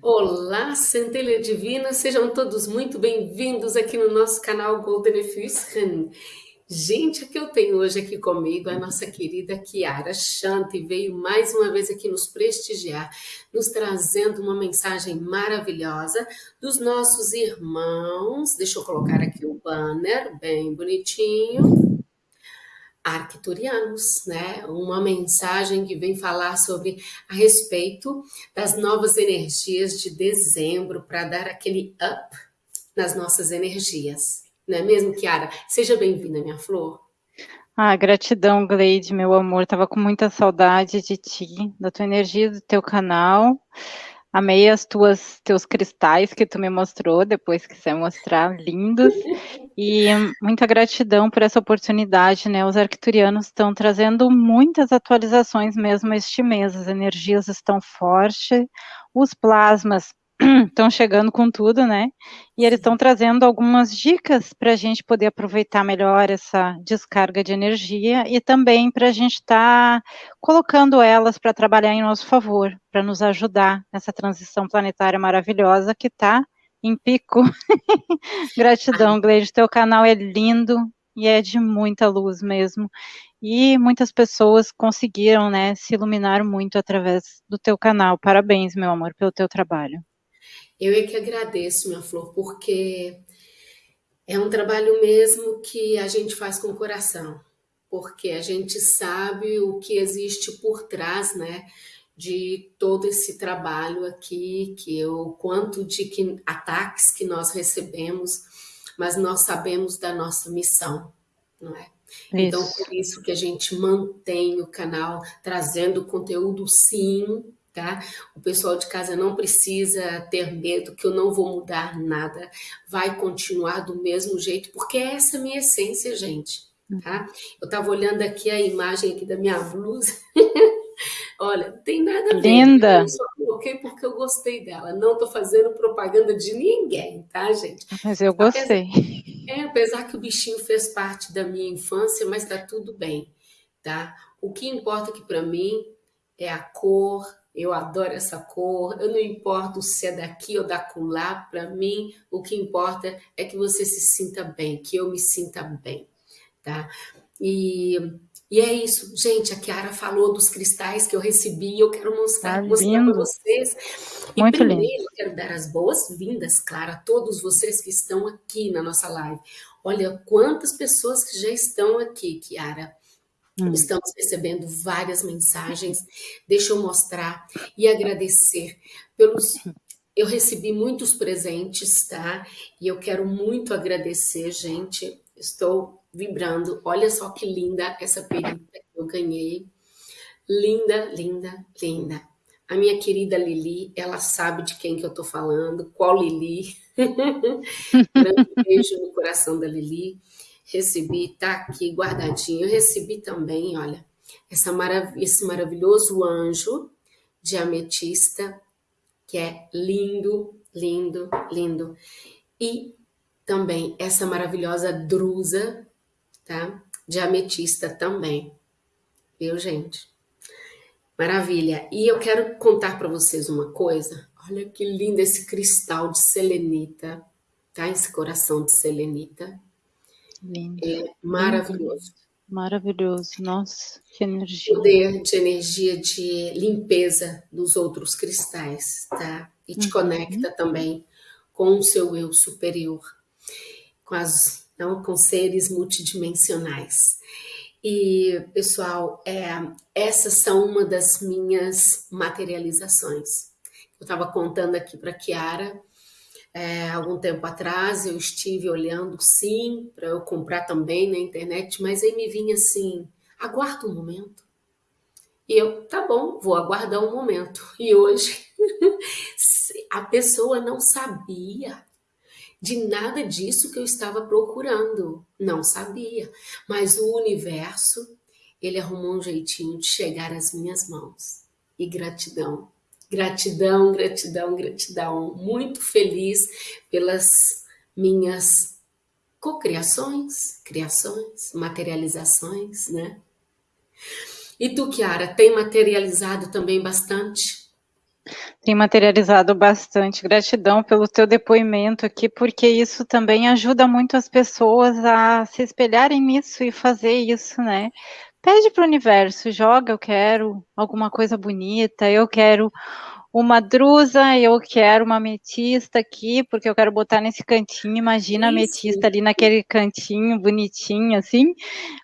Olá, centelha divina, sejam todos muito bem-vindos aqui no nosso canal Golden Fusion. Gente, o que eu tenho hoje aqui comigo é a nossa querida Kiara Shanti, veio mais uma vez aqui nos prestigiar, nos trazendo uma mensagem maravilhosa dos nossos irmãos. Deixa eu colocar aqui o banner, bem bonitinho arcturianos, né? Uma mensagem que vem falar sobre a respeito das novas energias de dezembro para dar aquele up nas nossas energias. Não é mesmo, Kiara? Seja bem-vinda, minha flor. Ah, gratidão, Gleide, meu amor. Tava com muita saudade de ti, da tua energia, do teu canal. Amei as tuas teus cristais que tu me mostrou, depois quiser mostrar, lindos. E muita gratidão por essa oportunidade, né? Os arcturianos estão trazendo muitas atualizações mesmo este mês. As energias estão fortes, os plasmas estão chegando com tudo, né? E eles estão trazendo algumas dicas para a gente poder aproveitar melhor essa descarga de energia e também para a gente estar tá colocando elas para trabalhar em nosso favor, para nos ajudar nessa transição planetária maravilhosa que está em pico. Gratidão, Gleide, teu canal é lindo e é de muita luz mesmo. E muitas pessoas conseguiram, né, se iluminar muito através do teu canal. Parabéns, meu amor, pelo teu trabalho. Eu é que agradeço, minha flor, porque é um trabalho mesmo que a gente faz com o coração, porque a gente sabe o que existe por trás, né, de todo esse trabalho aqui, que o quanto de que, ataques que nós recebemos, mas nós sabemos da nossa missão, não é? Então, isso. Então, por isso que a gente mantém o canal trazendo conteúdo, sim, tá? O pessoal de casa não precisa ter medo que eu não vou mudar nada, vai continuar do mesmo jeito, porque é essa a minha essência, gente, tá? Eu tava olhando aqui a imagem aqui da minha blusa, olha, não tem nada a ver. Linda! Eu só coloquei porque eu gostei dela, não tô fazendo propaganda de ninguém, tá, gente? Mas eu gostei. Apesar, é, apesar que o bichinho fez parte da minha infância, mas tá tudo bem, tá? O que importa aqui para mim é a cor, eu adoro essa cor, eu não importo se é daqui ou da lá, para mim o que importa é que você se sinta bem, que eu me sinta bem, tá? E, e é isso, gente, a Kiara falou dos cristais que eu recebi, eu quero mostrar, tá mostrar para vocês. E Muito primeiro lindo. eu quero dar as boas-vindas, claro, a todos vocês que estão aqui na nossa live. Olha quantas pessoas que já estão aqui, Kiara. Hum. Estamos recebendo várias mensagens. Deixa eu mostrar e agradecer pelos... Eu recebi muitos presentes, tá? E eu quero muito agradecer, gente. Estou vibrando. Olha só que linda essa perita que eu ganhei. Linda, linda, linda. A minha querida Lili, ela sabe de quem que eu tô falando, qual Lili. Grande beijo no coração da Lili recebi, tá aqui guardadinho, eu recebi também, olha, essa marav esse maravilhoso anjo de ametista, que é lindo, lindo, lindo. E também essa maravilhosa drusa, tá? De ametista também. Viu, gente? Maravilha. E eu quero contar para vocês uma coisa. Olha que lindo esse cristal de selenita, tá? Esse coração de selenita. Lindo. É maravilhoso. Maravilhoso, nossa, que energia. Poder de energia de limpeza dos outros cristais, tá? E te uhum. conecta também com o seu eu superior, com, as, não, com seres multidimensionais. E, pessoal, é, essas são uma das minhas materializações. Eu estava contando aqui para Kiara, é, algum tempo atrás eu estive olhando sim para eu comprar também na internet, mas aí me vinha assim, aguarda um momento. E eu, tá bom, vou aguardar um momento. E hoje a pessoa não sabia de nada disso que eu estava procurando. Não sabia. Mas o universo, ele arrumou um jeitinho de chegar às minhas mãos. E gratidão Gratidão, gratidão, gratidão. Muito feliz pelas minhas cocriações, criações, materializações, né? E tu, Kiara, tem materializado também bastante? tem materializado bastante. Gratidão pelo teu depoimento aqui, porque isso também ajuda muito as pessoas a se espelharem nisso e fazer isso, né? Pede para o universo, joga, eu quero alguma coisa bonita, eu quero uma drusa, eu quero uma ametista aqui, porque eu quero botar nesse cantinho, imagina a ametista ali naquele cantinho bonitinho, assim.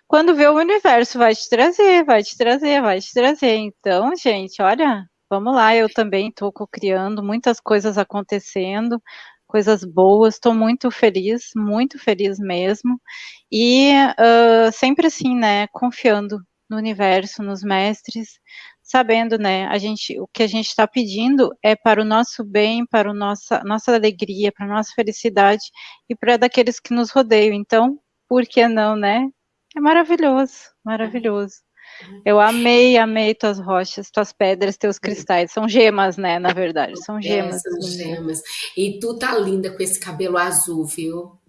Quando vê o universo, vai te trazer, vai te trazer, vai te trazer. Então, gente, olha, vamos lá, eu também estou criando muitas coisas acontecendo, coisas boas, estou muito feliz, muito feliz mesmo. E uh, sempre assim, né, confiando no universo, nos mestres, sabendo, né, a gente, o que a gente está pedindo é para o nosso bem, para a nossa, nossa alegria, para a nossa felicidade e para daqueles que nos rodeiam. Então, por que não, né? É maravilhoso, maravilhoso. Eu amei, amei tuas rochas, tuas pedras, teus cristais. São gemas, né? Na verdade, são é, gemas. É, são gemas. E tu tá linda com esse cabelo azul, viu?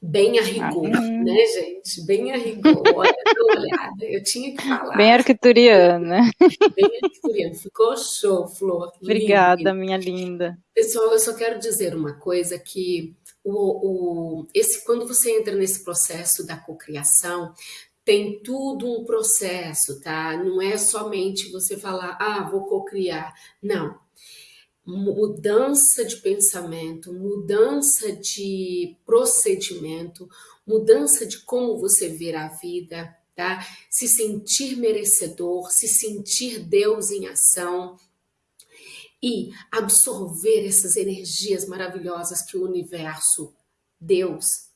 Bem a rigor, né, gente? Bem a rigor. Olha, olhada. Eu tinha que falar. Bem arquituriana. Bem arquituriana. Ficou show, Flor. Obrigada, minha linda. Pessoal, eu só quero dizer uma coisa que o, o, esse, quando você entra nesse processo da cocriação, tem tudo um processo, tá? Não é somente você falar, ah, vou cocriar. Não mudança de pensamento, mudança de procedimento, mudança de como você vê a vida, tá? Se sentir merecedor, se sentir Deus em ação e absorver essas energias maravilhosas que o universo, Deus,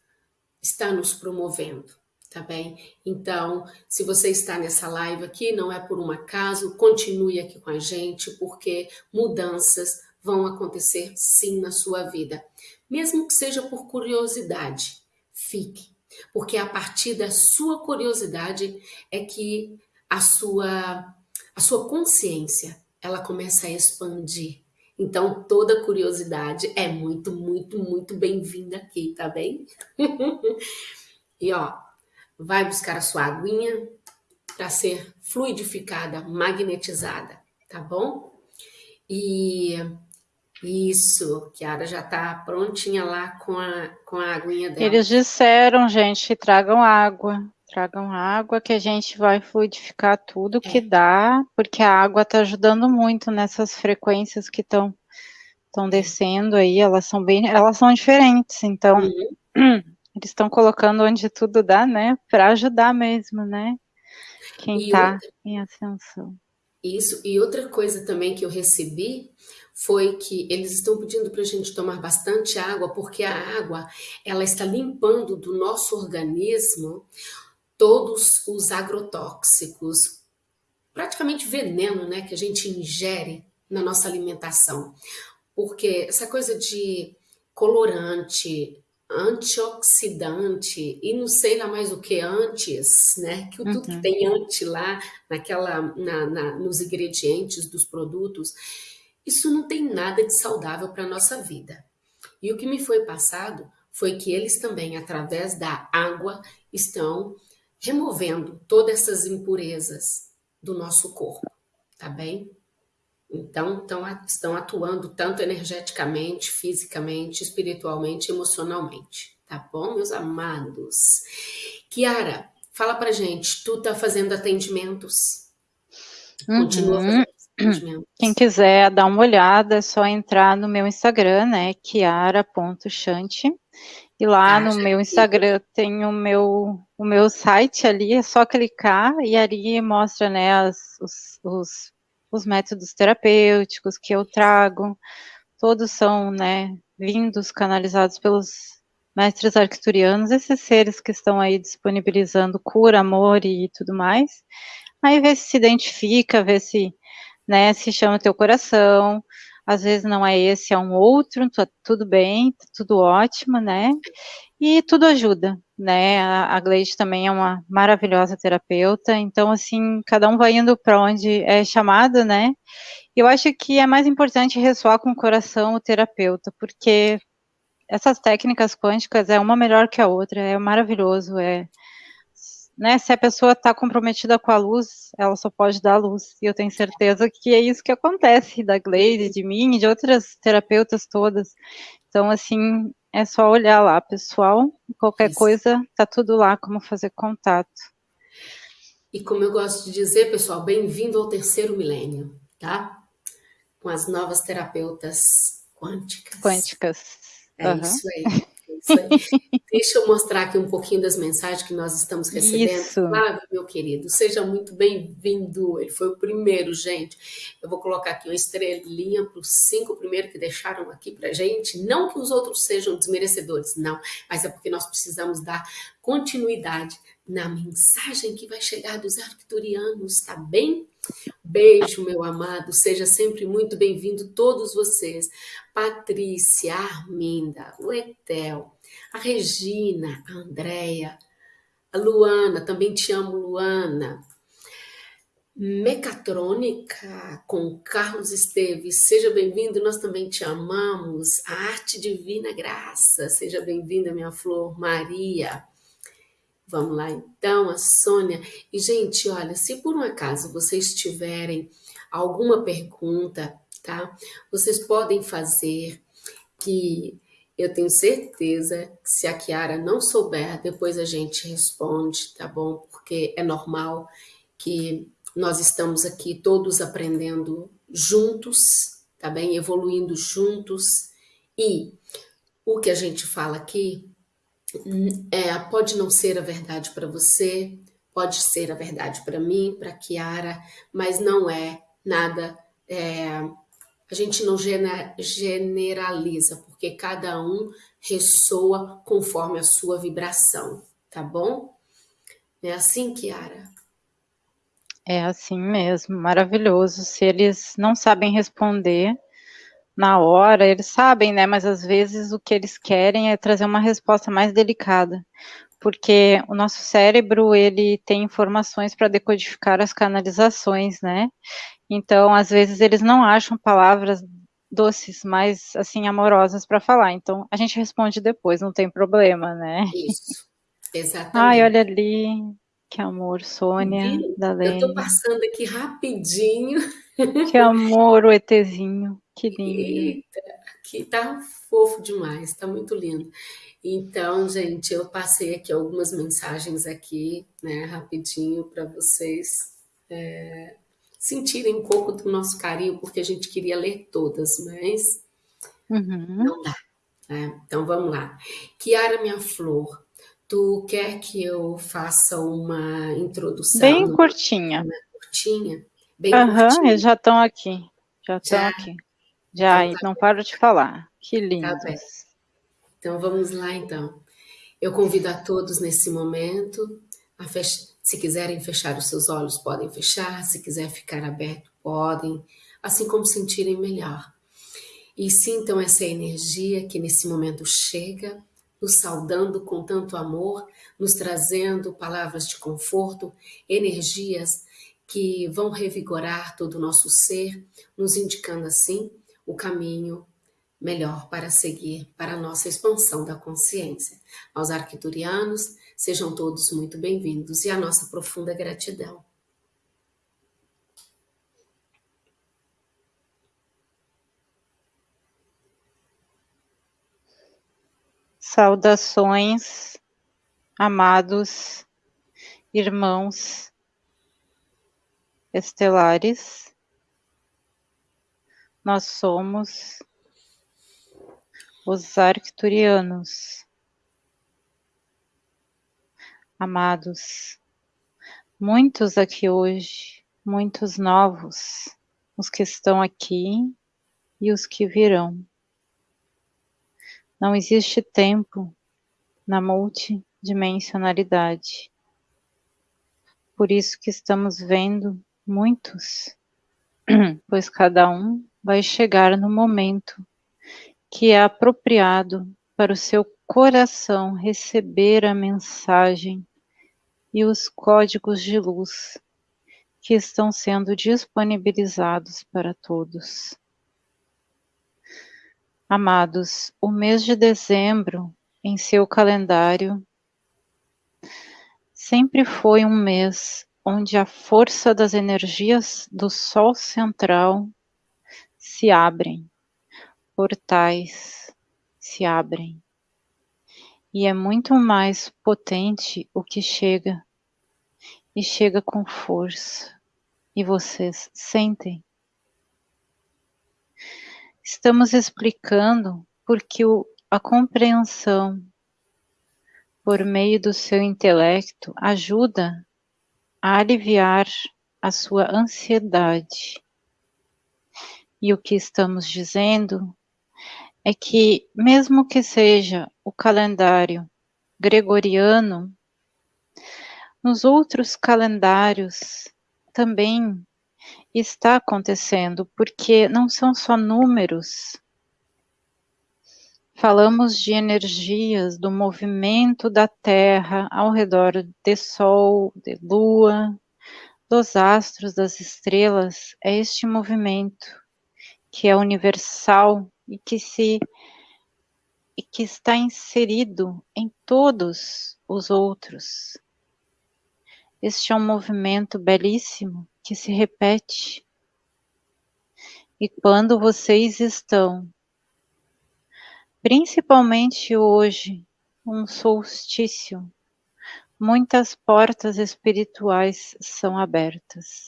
está nos promovendo tá bem? Então, se você está nessa live aqui, não é por um acaso, continue aqui com a gente, porque mudanças vão acontecer sim na sua vida. Mesmo que seja por curiosidade, fique, porque a partir da sua curiosidade é que a sua, a sua consciência, ela começa a expandir. Então, toda curiosidade é muito, muito, muito bem-vinda aqui, tá bem? e ó, vai buscar a sua aguinha para ser fluidificada, magnetizada, tá bom? E isso, Kiara já está prontinha lá com a, com a aguinha dela. Eles disseram, gente, tragam água, tragam água que a gente vai fluidificar tudo que é. dá, porque a água está ajudando muito nessas frequências que estão estão descendo aí, elas são bem, elas são diferentes, então uhum. Eles estão colocando onde tudo dá, né? Para ajudar mesmo, né? Quem está em ascensão. Isso, e outra coisa também que eu recebi foi que eles estão pedindo para a gente tomar bastante água, porque a água ela está limpando do nosso organismo todos os agrotóxicos, praticamente veneno, né, que a gente ingere na nossa alimentação. Porque essa coisa de colorante, antioxidante e não sei lá mais o que antes, né? Que tudo que uhum. tem anti lá naquela, na, na, nos ingredientes dos produtos, isso não tem nada de saudável para a nossa vida. E o que me foi passado foi que eles também, através da água, estão removendo todas essas impurezas do nosso corpo, tá bem? Então, tão, estão atuando tanto energeticamente, fisicamente, espiritualmente, emocionalmente. Tá bom, meus amados? Kiara, fala pra gente, tu tá fazendo atendimentos? Uhum. Continua fazendo atendimentos. Quem quiser dar uma olhada, é só entrar no meu Instagram, né, kiara.chante. E lá ah, no meu Instagram tem o meu, o meu site ali, é só clicar e ali mostra, né, as, os, os os métodos terapêuticos que eu trago, todos são, né, vindos, canalizados pelos mestres arcturianos, esses seres que estão aí disponibilizando cura, amor e tudo mais. Aí vê se se identifica, vê se, né, se chama teu coração, às vezes não é esse, é um outro, tá tudo bem, tá tudo ótimo, né? E tudo ajuda, né? A, a Gleide também é uma maravilhosa terapeuta, então, assim, cada um vai indo para onde é chamado, né? Eu acho que é mais importante ressoar com o coração o terapeuta, porque essas técnicas quânticas é uma melhor que a outra, é maravilhoso, é né, se a pessoa está comprometida com a luz, ela só pode dar luz. E eu tenho certeza que é isso que acontece da Gleide, de mim e de outras terapeutas todas. Então, assim, é só olhar lá, pessoal. Qualquer isso. coisa, tá tudo lá, como fazer contato. E como eu gosto de dizer, pessoal, bem-vindo ao terceiro milênio, tá? Com as novas terapeutas quânticas. Quânticas. É uhum. isso aí. Deixa eu mostrar aqui um pouquinho das mensagens que nós estamos recebendo. Isso. Flávio, meu querido, seja muito bem-vindo. Ele foi o primeiro, gente. Eu vou colocar aqui uma estrelinha para os cinco primeiros que deixaram aqui para gente. Não que os outros sejam desmerecedores, não. Mas é porque nós precisamos dar continuidade na mensagem que vai chegar dos arcturianos, tá bem? Beijo, meu amado. Seja sempre muito bem-vindo, todos vocês. Patrícia, a Arminda, o Etel, a Regina, a Andréia, a Luana, também te amo, Luana. Mecatrônica com Carlos Esteves, seja bem-vindo, nós também te amamos. A Arte Divina Graça, seja bem-vinda, minha flor, Maria. Vamos lá então, a Sônia. E, gente, olha, se por um acaso vocês tiverem alguma pergunta, tá? Vocês podem fazer que eu tenho certeza que se a Kiara não souber, depois a gente responde, tá bom? Porque é normal que nós estamos aqui todos aprendendo juntos, tá bem? Evoluindo juntos. E o que a gente fala aqui é, pode não ser a verdade para você, pode ser a verdade para mim, para Kiara, mas não é nada. É, a gente não generaliza, porque cada um ressoa conforme a sua vibração, tá bom? É assim, Kiara? É assim mesmo, maravilhoso. Se eles não sabem responder, na hora, eles sabem, né? Mas às vezes o que eles querem é trazer uma resposta mais delicada, porque o nosso cérebro ele tem informações para decodificar as canalizações, né? Então, às vezes eles não acham palavras doces, mais assim amorosas para falar. Então, a gente responde depois, não tem problema, né? Isso. Exatamente. Ai, olha ali, que amor, Sônia, da Eu tô passando aqui rapidinho. Que amor, o ETzinho. Que lindo. Eita, aqui tá fofo demais, tá muito lindo. Então, gente, eu passei aqui algumas mensagens aqui, né, rapidinho para vocês é, sentirem um pouco do nosso carinho, porque a gente queria ler todas, mas uhum. não dá. Né? Então, vamos lá. Kiara, minha flor, tu quer que eu faça uma introdução? Bem curtinha. Curtinha? Bem uhum, curtinha. eles já estão aqui. Já estão aqui. Já, então, tá não paro de falar. Que lindo. Tá então vamos lá então. Eu convido a todos nesse momento fech... se quiserem fechar os seus olhos, podem fechar, se quiser ficar aberto, podem, assim como sentirem melhor. E sintam essa energia que nesse momento chega, nos saudando com tanto amor, nos trazendo palavras de conforto, energias que vão revigorar todo o nosso ser, nos indicando assim o caminho melhor para seguir para a nossa expansão da consciência. Aos arquiturianos, sejam todos muito bem-vindos e a nossa profunda gratidão. Saudações, amados irmãos estelares nós somos os arcturianos. Amados, muitos aqui hoje, muitos novos, os que estão aqui e os que virão. Não existe tempo na multidimensionalidade. Por isso que estamos vendo muitos, pois cada um vai chegar no momento que é apropriado para o seu coração receber a mensagem e os códigos de luz que estão sendo disponibilizados para todos. Amados, o mês de dezembro em seu calendário sempre foi um mês onde a força das energias do Sol central se abrem, portais se abrem. E é muito mais potente o que chega, e chega com força, e vocês sentem. Estamos explicando porque o, a compreensão por meio do seu intelecto, ajuda a aliviar a sua ansiedade. E o que estamos dizendo é que, mesmo que seja o calendário gregoriano, nos outros calendários também está acontecendo, porque não são só números Falamos de energias do movimento da Terra ao redor de Sol, de Lua, dos astros, das estrelas. É este movimento que é universal e que se e que está inserido em todos os outros. Este é um movimento belíssimo que se repete. E quando vocês estão Principalmente hoje, um solstício, muitas portas espirituais são abertas.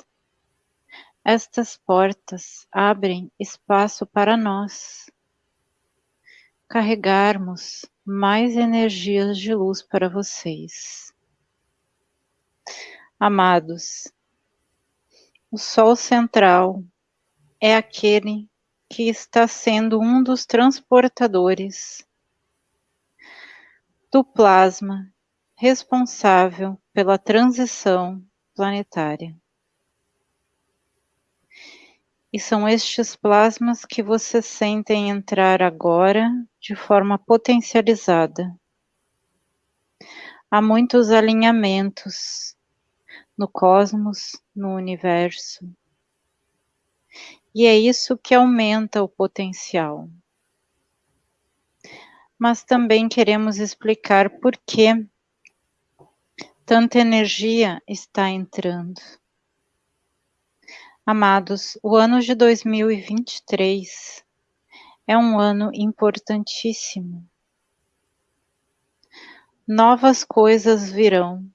Estas portas abrem espaço para nós carregarmos mais energias de luz para vocês. Amados, o Sol central é aquele que está sendo um dos transportadores do plasma responsável pela transição planetária. E são estes plasmas que vocês sentem entrar agora de forma potencializada. Há muitos alinhamentos no cosmos, no universo, e é isso que aumenta o potencial. Mas também queremos explicar por que tanta energia está entrando. Amados, o ano de 2023 é um ano importantíssimo. Novas coisas virão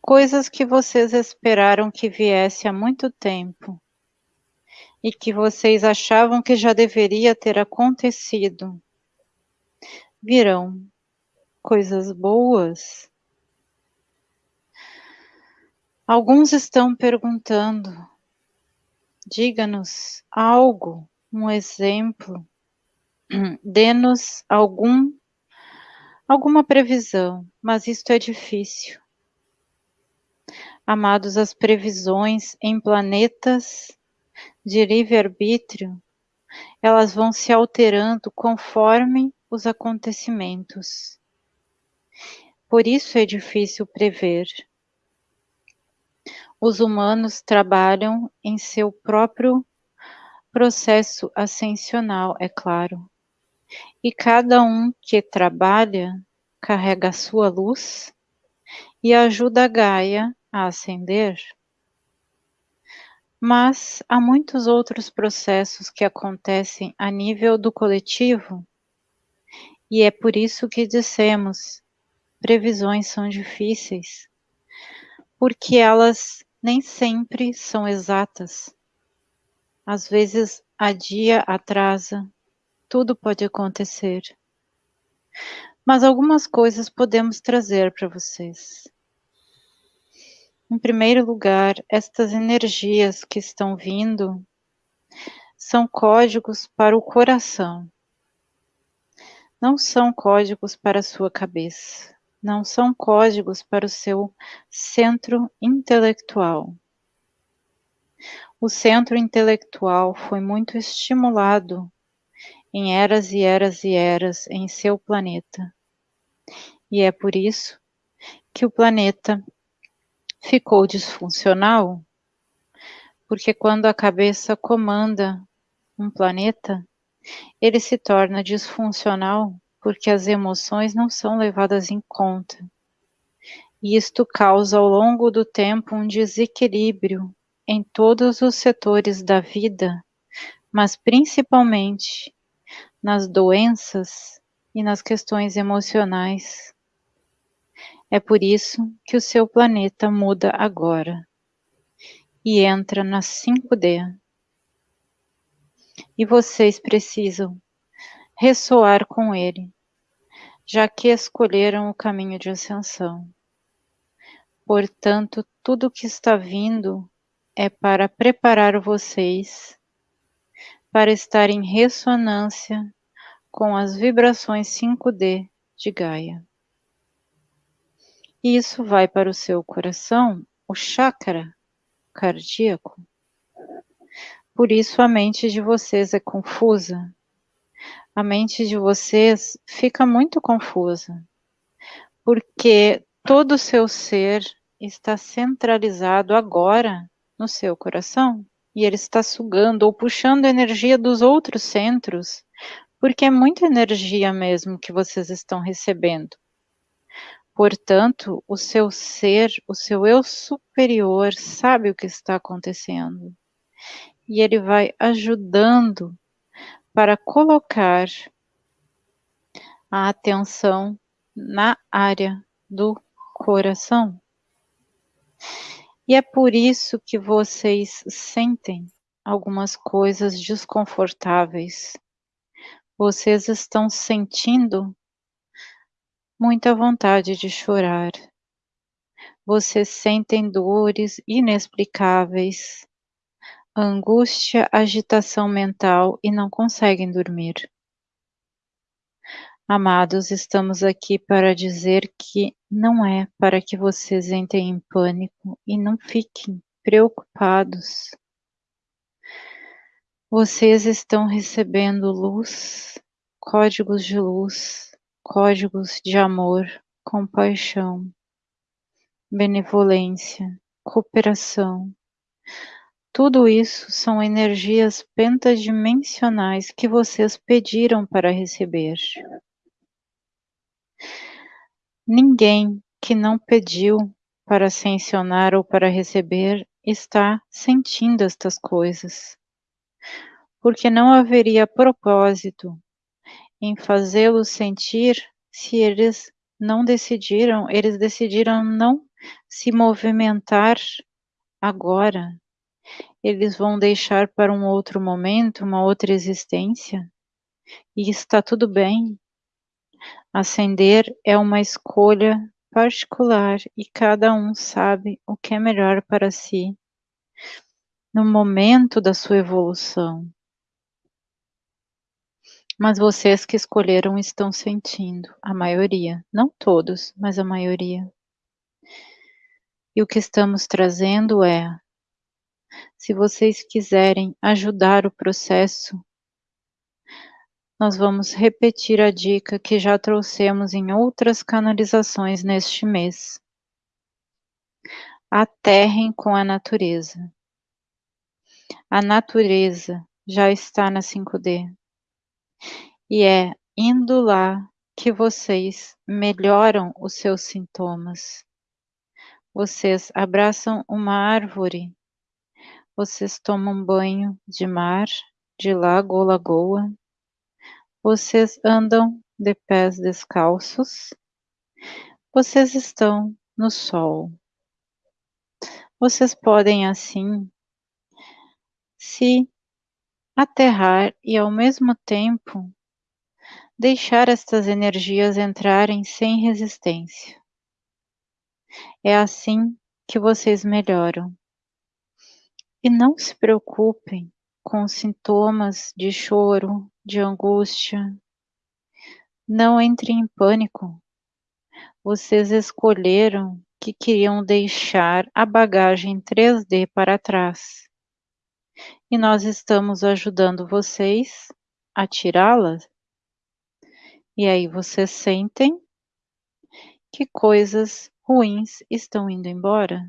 coisas que vocês esperaram que viesse há muito tempo e que vocês achavam que já deveria ter acontecido. Virão coisas boas. Alguns estão perguntando, diga-nos algo, um exemplo, dê-nos algum alguma previsão, mas isto é difícil. Amados, as previsões em planetas de livre-arbítrio, elas vão se alterando conforme os acontecimentos. Por isso é difícil prever. Os humanos trabalham em seu próprio processo ascensional, é claro. E cada um que trabalha carrega a sua luz e ajuda a Gaia a ascender. Mas há muitos outros processos que acontecem a nível do coletivo, e é por isso que dissemos: previsões são difíceis, porque elas nem sempre são exatas. Às vezes, a dia atrasa, tudo pode acontecer. Mas algumas coisas podemos trazer para vocês. Em primeiro lugar, estas energias que estão vindo são códigos para o coração. Não são códigos para a sua cabeça. Não são códigos para o seu centro intelectual. O centro intelectual foi muito estimulado em eras e eras e eras em seu planeta. E é por isso que o planeta ficou disfuncional, porque quando a cabeça comanda um planeta, ele se torna disfuncional porque as emoções não são levadas em conta. E isto causa ao longo do tempo um desequilíbrio em todos os setores da vida, mas principalmente nas doenças e nas questões emocionais. É por isso que o seu planeta muda agora e entra na 5D. E vocês precisam ressoar com ele, já que escolheram o caminho de ascensão. Portanto, tudo que está vindo é para preparar vocês para estar em ressonância com as vibrações 5D de Gaia. E isso vai para o seu coração, o chakra cardíaco. Por isso a mente de vocês é confusa. A mente de vocês fica muito confusa, porque todo o seu ser está centralizado agora no seu coração e ele está sugando ou puxando energia dos outros centros, porque é muita energia mesmo que vocês estão recebendo. Portanto, o seu ser, o seu eu superior sabe o que está acontecendo. E ele vai ajudando para colocar a atenção na área do coração. E é por isso que vocês sentem algumas coisas desconfortáveis. Vocês estão sentindo muita vontade de chorar. Vocês sentem dores inexplicáveis, angústia, agitação mental e não conseguem dormir. Amados, estamos aqui para dizer que não é para que vocês entrem em pânico e não fiquem preocupados. Vocês estão recebendo luz, códigos de luz, códigos de amor, compaixão, benevolência, cooperação. Tudo isso são energias pentadimensionais que vocês pediram para receber. Ninguém que não pediu para ascensionar ou para receber está sentindo estas coisas, porque não haveria propósito em fazê-los sentir se eles não decidiram, eles decidiram não se movimentar agora. Eles vão deixar para um outro momento, uma outra existência. E está tudo bem. Ascender é uma escolha particular e cada um sabe o que é melhor para si no momento da sua evolução. Mas vocês que escolheram estão sentindo, a maioria, não todos, mas a maioria. E o que estamos trazendo é: se vocês quiserem ajudar o processo, nós vamos repetir a dica que já trouxemos em outras canalizações neste mês. Aterrem com a natureza. A natureza já está na 5D. E é indo lá que vocês melhoram os seus sintomas. Vocês abraçam uma árvore, vocês tomam banho de mar, de lago ou lagoa, vocês andam de pés descalços, vocês estão no sol. Vocês podem assim se aterrar e ao mesmo tempo deixar estas energias entrarem sem resistência. É assim que vocês melhoram. E não se preocupem com sintomas de choro, de angústia. Não entrem em pânico. Vocês escolheram que queriam deixar a bagagem 3D para trás e nós estamos ajudando vocês a tirá-las. E aí vocês sentem que coisas ruins estão indo embora.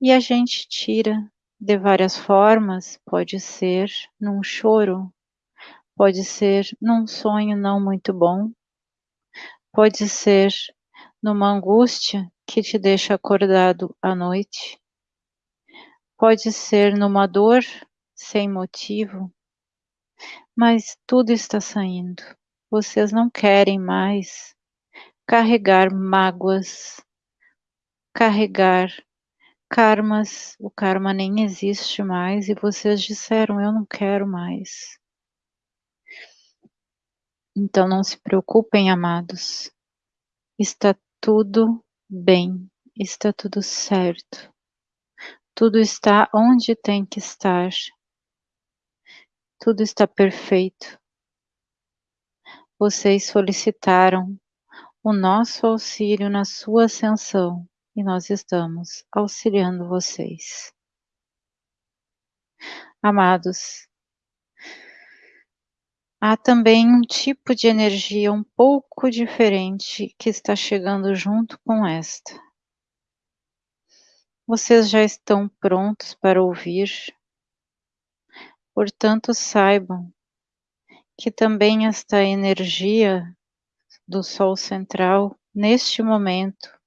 E a gente tira de várias formas, pode ser num choro, pode ser num sonho não muito bom, pode ser numa angústia que te deixa acordado à noite. Pode ser numa dor sem motivo, mas tudo está saindo. Vocês não querem mais carregar mágoas, carregar karmas. O karma nem existe mais e vocês disseram: Eu não quero mais. Então não se preocupem, amados. Está tudo bem, está tudo certo. Tudo está onde tem que estar. Tudo está perfeito. Vocês solicitaram o nosso auxílio na sua ascensão e nós estamos auxiliando vocês. Amados, há também um tipo de energia um pouco diferente que está chegando junto com esta. Vocês já estão prontos para ouvir, portanto, saibam que também esta energia do Sol central, neste momento,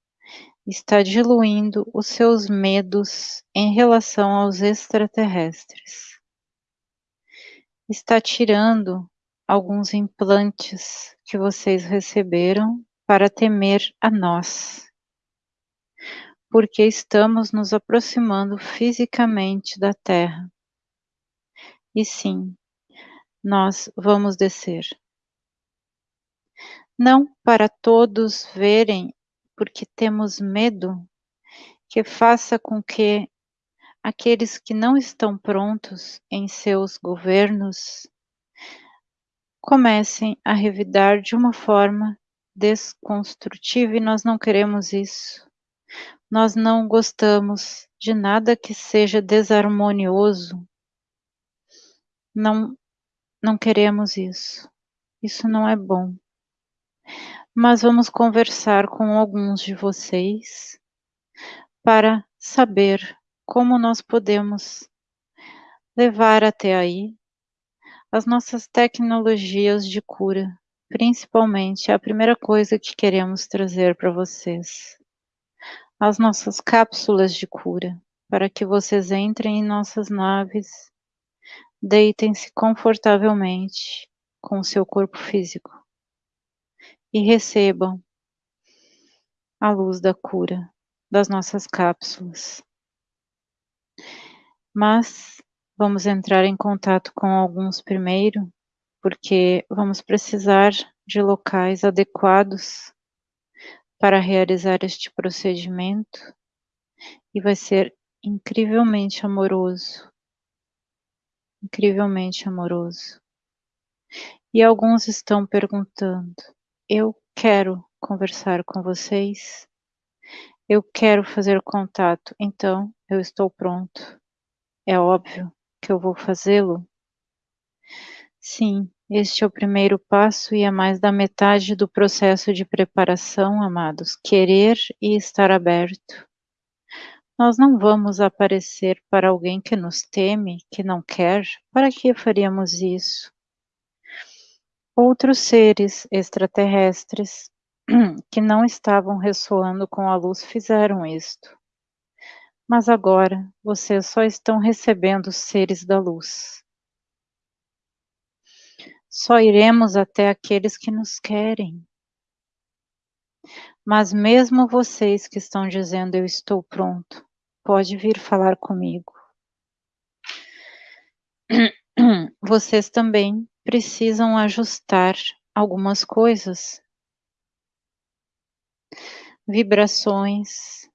está diluindo os seus medos em relação aos extraterrestres. Está tirando alguns implantes que vocês receberam para temer a nós, porque estamos nos aproximando fisicamente da Terra. E sim, nós vamos descer. Não para todos verem, porque temos medo que faça com que aqueles que não estão prontos em seus governos comecem a revidar de uma forma desconstrutiva e nós não queremos isso. Nós não gostamos de nada que seja desarmonioso. Não não queremos isso. Isso não é bom. Mas vamos conversar com alguns de vocês para saber como nós podemos levar até aí as nossas tecnologias de cura, principalmente a primeira coisa que queremos trazer para vocês. As nossas cápsulas de cura, para que vocês entrem em nossas naves Deitem-se confortavelmente com o seu corpo físico e recebam a luz da cura das nossas cápsulas. Mas vamos entrar em contato com alguns primeiro, porque vamos precisar de locais adequados para realizar este procedimento e vai ser incrivelmente amoroso incrivelmente amoroso. E alguns estão perguntando: eu quero conversar com vocês, eu quero fazer contato, então eu estou pronto. É óbvio que eu vou fazê-lo? Sim, este é o primeiro passo e é mais da metade do processo de preparação, amados. Querer e estar aberto. Nós não vamos aparecer para alguém que nos teme, que não quer, para que faríamos isso? Outros seres extraterrestres que não estavam ressoando com a luz fizeram isto. Mas agora vocês só estão recebendo seres da luz. Só iremos até aqueles que nos querem. Mas mesmo vocês que estão dizendo eu estou pronto, pode vir falar comigo. Vocês também precisam ajustar algumas coisas. Vibrações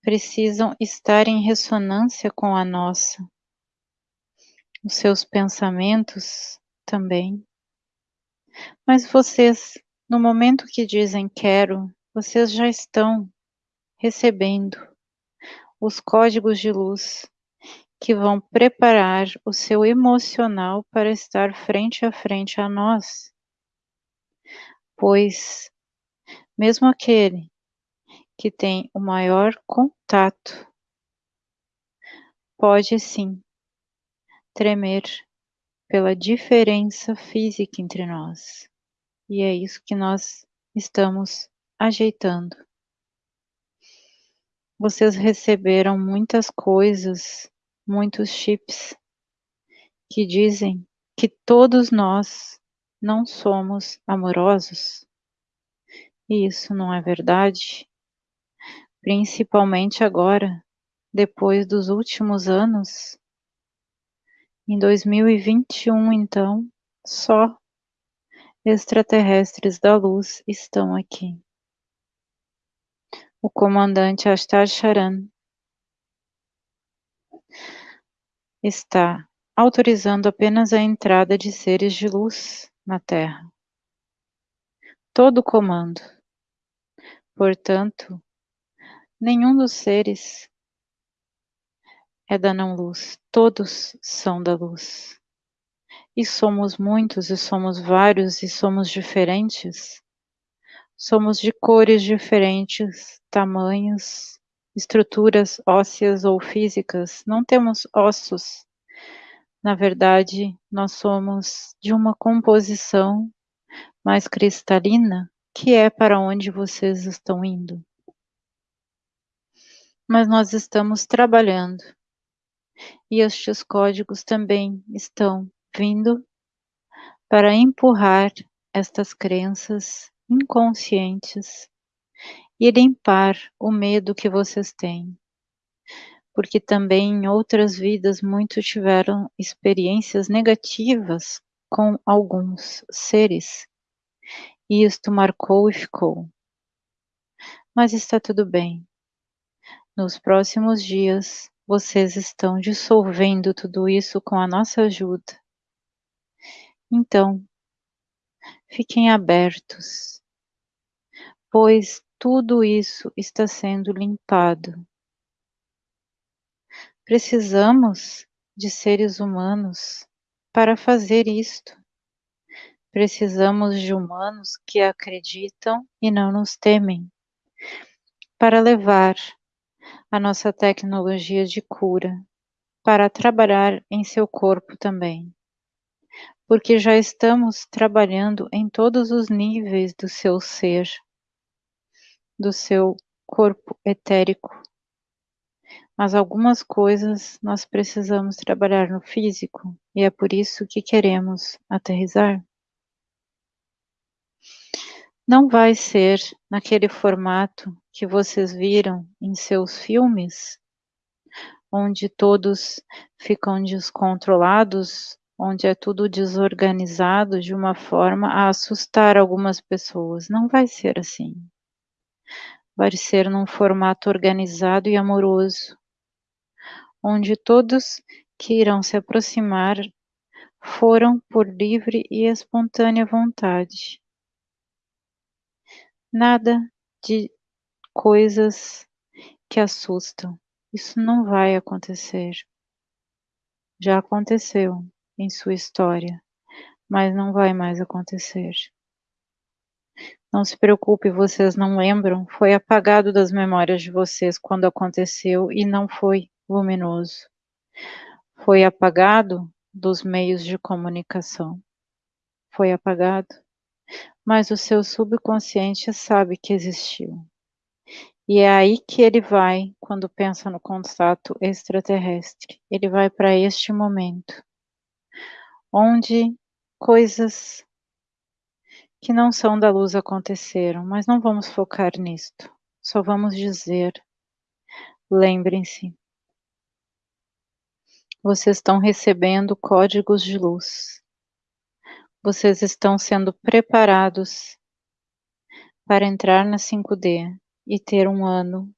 precisam estar em ressonância com a nossa. Os seus pensamentos também. Mas vocês, no momento que dizem quero, vocês já estão recebendo os códigos de luz que vão preparar o seu emocional para estar frente a frente a nós. Pois, mesmo aquele que tem o maior contato, pode sim tremer pela diferença física entre nós. E é isso que nós estamos ajeitando. Vocês receberam muitas coisas, muitos chips que dizem que todos nós não somos amorosos. E isso não é verdade. Principalmente agora, depois dos últimos anos. Em 2021, então, só extraterrestres da luz estão aqui o comandante Astar Charan está autorizando apenas a entrada de seres de luz na Terra. Todo o comando. Portanto, nenhum dos seres é da não-luz, todos são da luz. E somos muitos, e somos vários, e somos diferentes. Somos de cores diferentes, tamanhos, estruturas ósseas ou físicas. Não temos ossos. Na verdade, nós somos de uma composição mais cristalina, que é para onde vocês estão indo. Mas nós estamos trabalhando. E estes códigos também estão vindo para empurrar estas crenças inconscientes e limpar o medo que vocês têm. Porque também em outras vidas muitos tiveram experiências negativas com alguns seres. E isto marcou e ficou. Mas está tudo bem. Nos próximos dias, vocês estão dissolvendo tudo isso com a nossa ajuda. Então, fiquem abertos pois tudo isso está sendo limpado. Precisamos de seres humanos para fazer isto. Precisamos de humanos que acreditam e não nos temem, para levar a nossa tecnologia de cura para trabalhar em seu corpo também. Porque já estamos trabalhando em todos os níveis do seu ser do seu corpo etérico. Mas algumas coisas nós precisamos trabalhar no físico e é por isso que queremos aterrizar. Não vai ser naquele formato que vocês viram em seus filmes, onde todos ficam descontrolados, onde é tudo desorganizado de uma forma a assustar algumas pessoas. Não vai ser assim vai ser num formato organizado e amoroso, onde todos que irão se aproximar foram por livre e espontânea vontade. Nada de coisas que assustam. Isso não vai acontecer. Já aconteceu em sua história, mas não vai mais acontecer. Não se preocupe, vocês não lembram, foi apagado das memórias de vocês quando aconteceu e não foi luminoso. Foi apagado dos meios de comunicação. Foi apagado, mas o seu subconsciente sabe que existiu. E é aí que ele vai quando pensa no contato extraterrestre. Ele vai para este momento, onde coisas que não são da luz aconteceram, mas não vamos focar nisto. Só vamos dizer: lembrem-se, vocês estão recebendo códigos de luz. Vocês estão sendo preparados para entrar na 5D e ter um ano,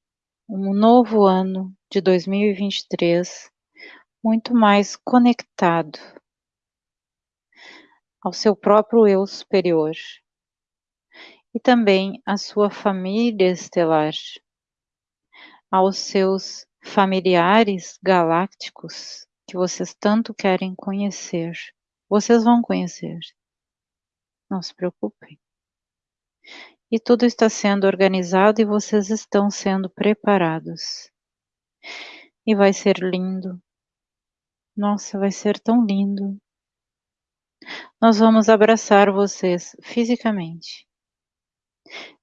um novo ano de 2023 muito mais conectado ao seu próprio eu superior e também à sua família estelar, aos seus familiares galácticos que vocês tanto querem conhecer. Vocês vão conhecer. Não se preocupem. E tudo está sendo organizado e vocês estão sendo preparados. E vai ser lindo. Nossa, vai ser tão lindo. Nós vamos abraçar vocês fisicamente.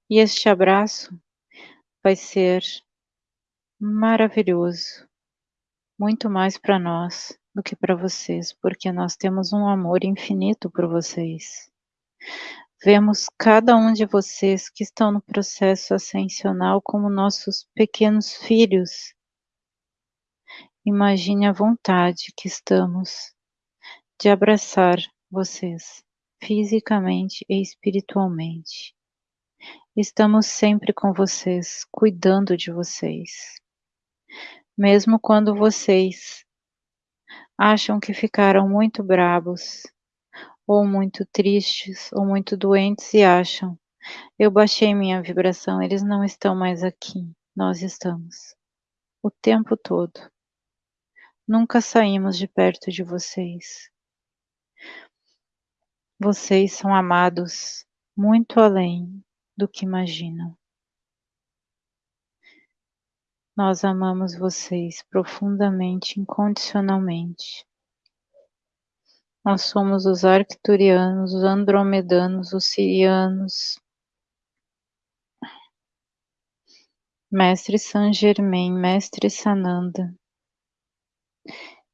E este abraço vai ser maravilhoso, muito mais para nós do que para vocês, porque nós temos um amor infinito por vocês. Vemos cada um de vocês que estão no processo ascensional como nossos pequenos filhos. Imagine a vontade que estamos de abraçar vocês, fisicamente e espiritualmente. Estamos sempre com vocês, cuidando de vocês. Mesmo quando vocês acham que ficaram muito brabos, ou muito tristes, ou muito doentes e acham, eu baixei minha vibração, eles não estão mais aqui, nós estamos. O tempo todo. Nunca saímos de perto de vocês. Vocês são amados muito além do que imaginam. Nós amamos vocês profundamente, incondicionalmente. Nós somos os arcturianos, os andromedanos, os sirianos. Mestre Saint Germain, Mestre Sananda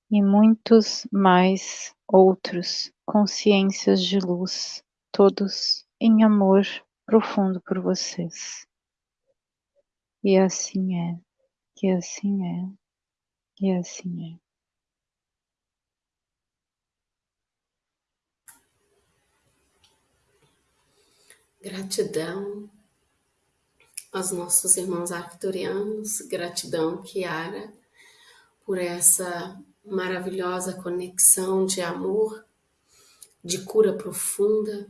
e muitos mais outros consciências de luz, todos em amor profundo por vocês. E assim é, e assim é, e assim é. Gratidão aos nossos irmãos arcturianos, gratidão, Kiara, por essa maravilhosa conexão de amor, de cura profunda,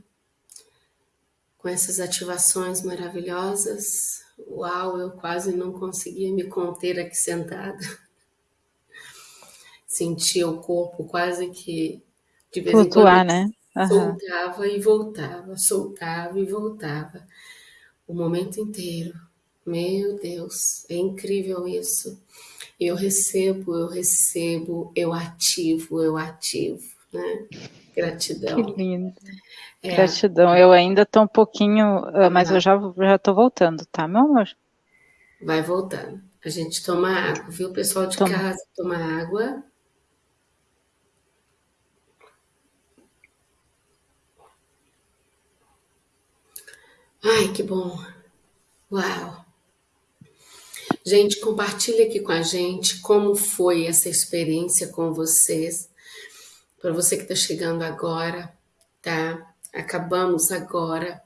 com essas ativações maravilhosas. Uau, eu quase não conseguia me conter aqui sentada. Sentia o corpo quase que de vez Flutuar, em quando né? Uhum. soltava e voltava, soltava e voltava. O momento inteiro. Meu Deus, é incrível isso. Eu recebo, eu recebo, eu ativo, eu ativo, né? Gratidão. Que lindo. É. Gratidão. Eu ainda estou um pouquinho, ah, mas eu já já estou voltando, tá, meu amor? Vai voltando. A gente toma água, viu, pessoal de toma. casa? Toma água. Ai, que bom. Uau. Gente, compartilha aqui com a gente como foi essa experiência com vocês. Para você que está chegando agora, tá? Acabamos agora.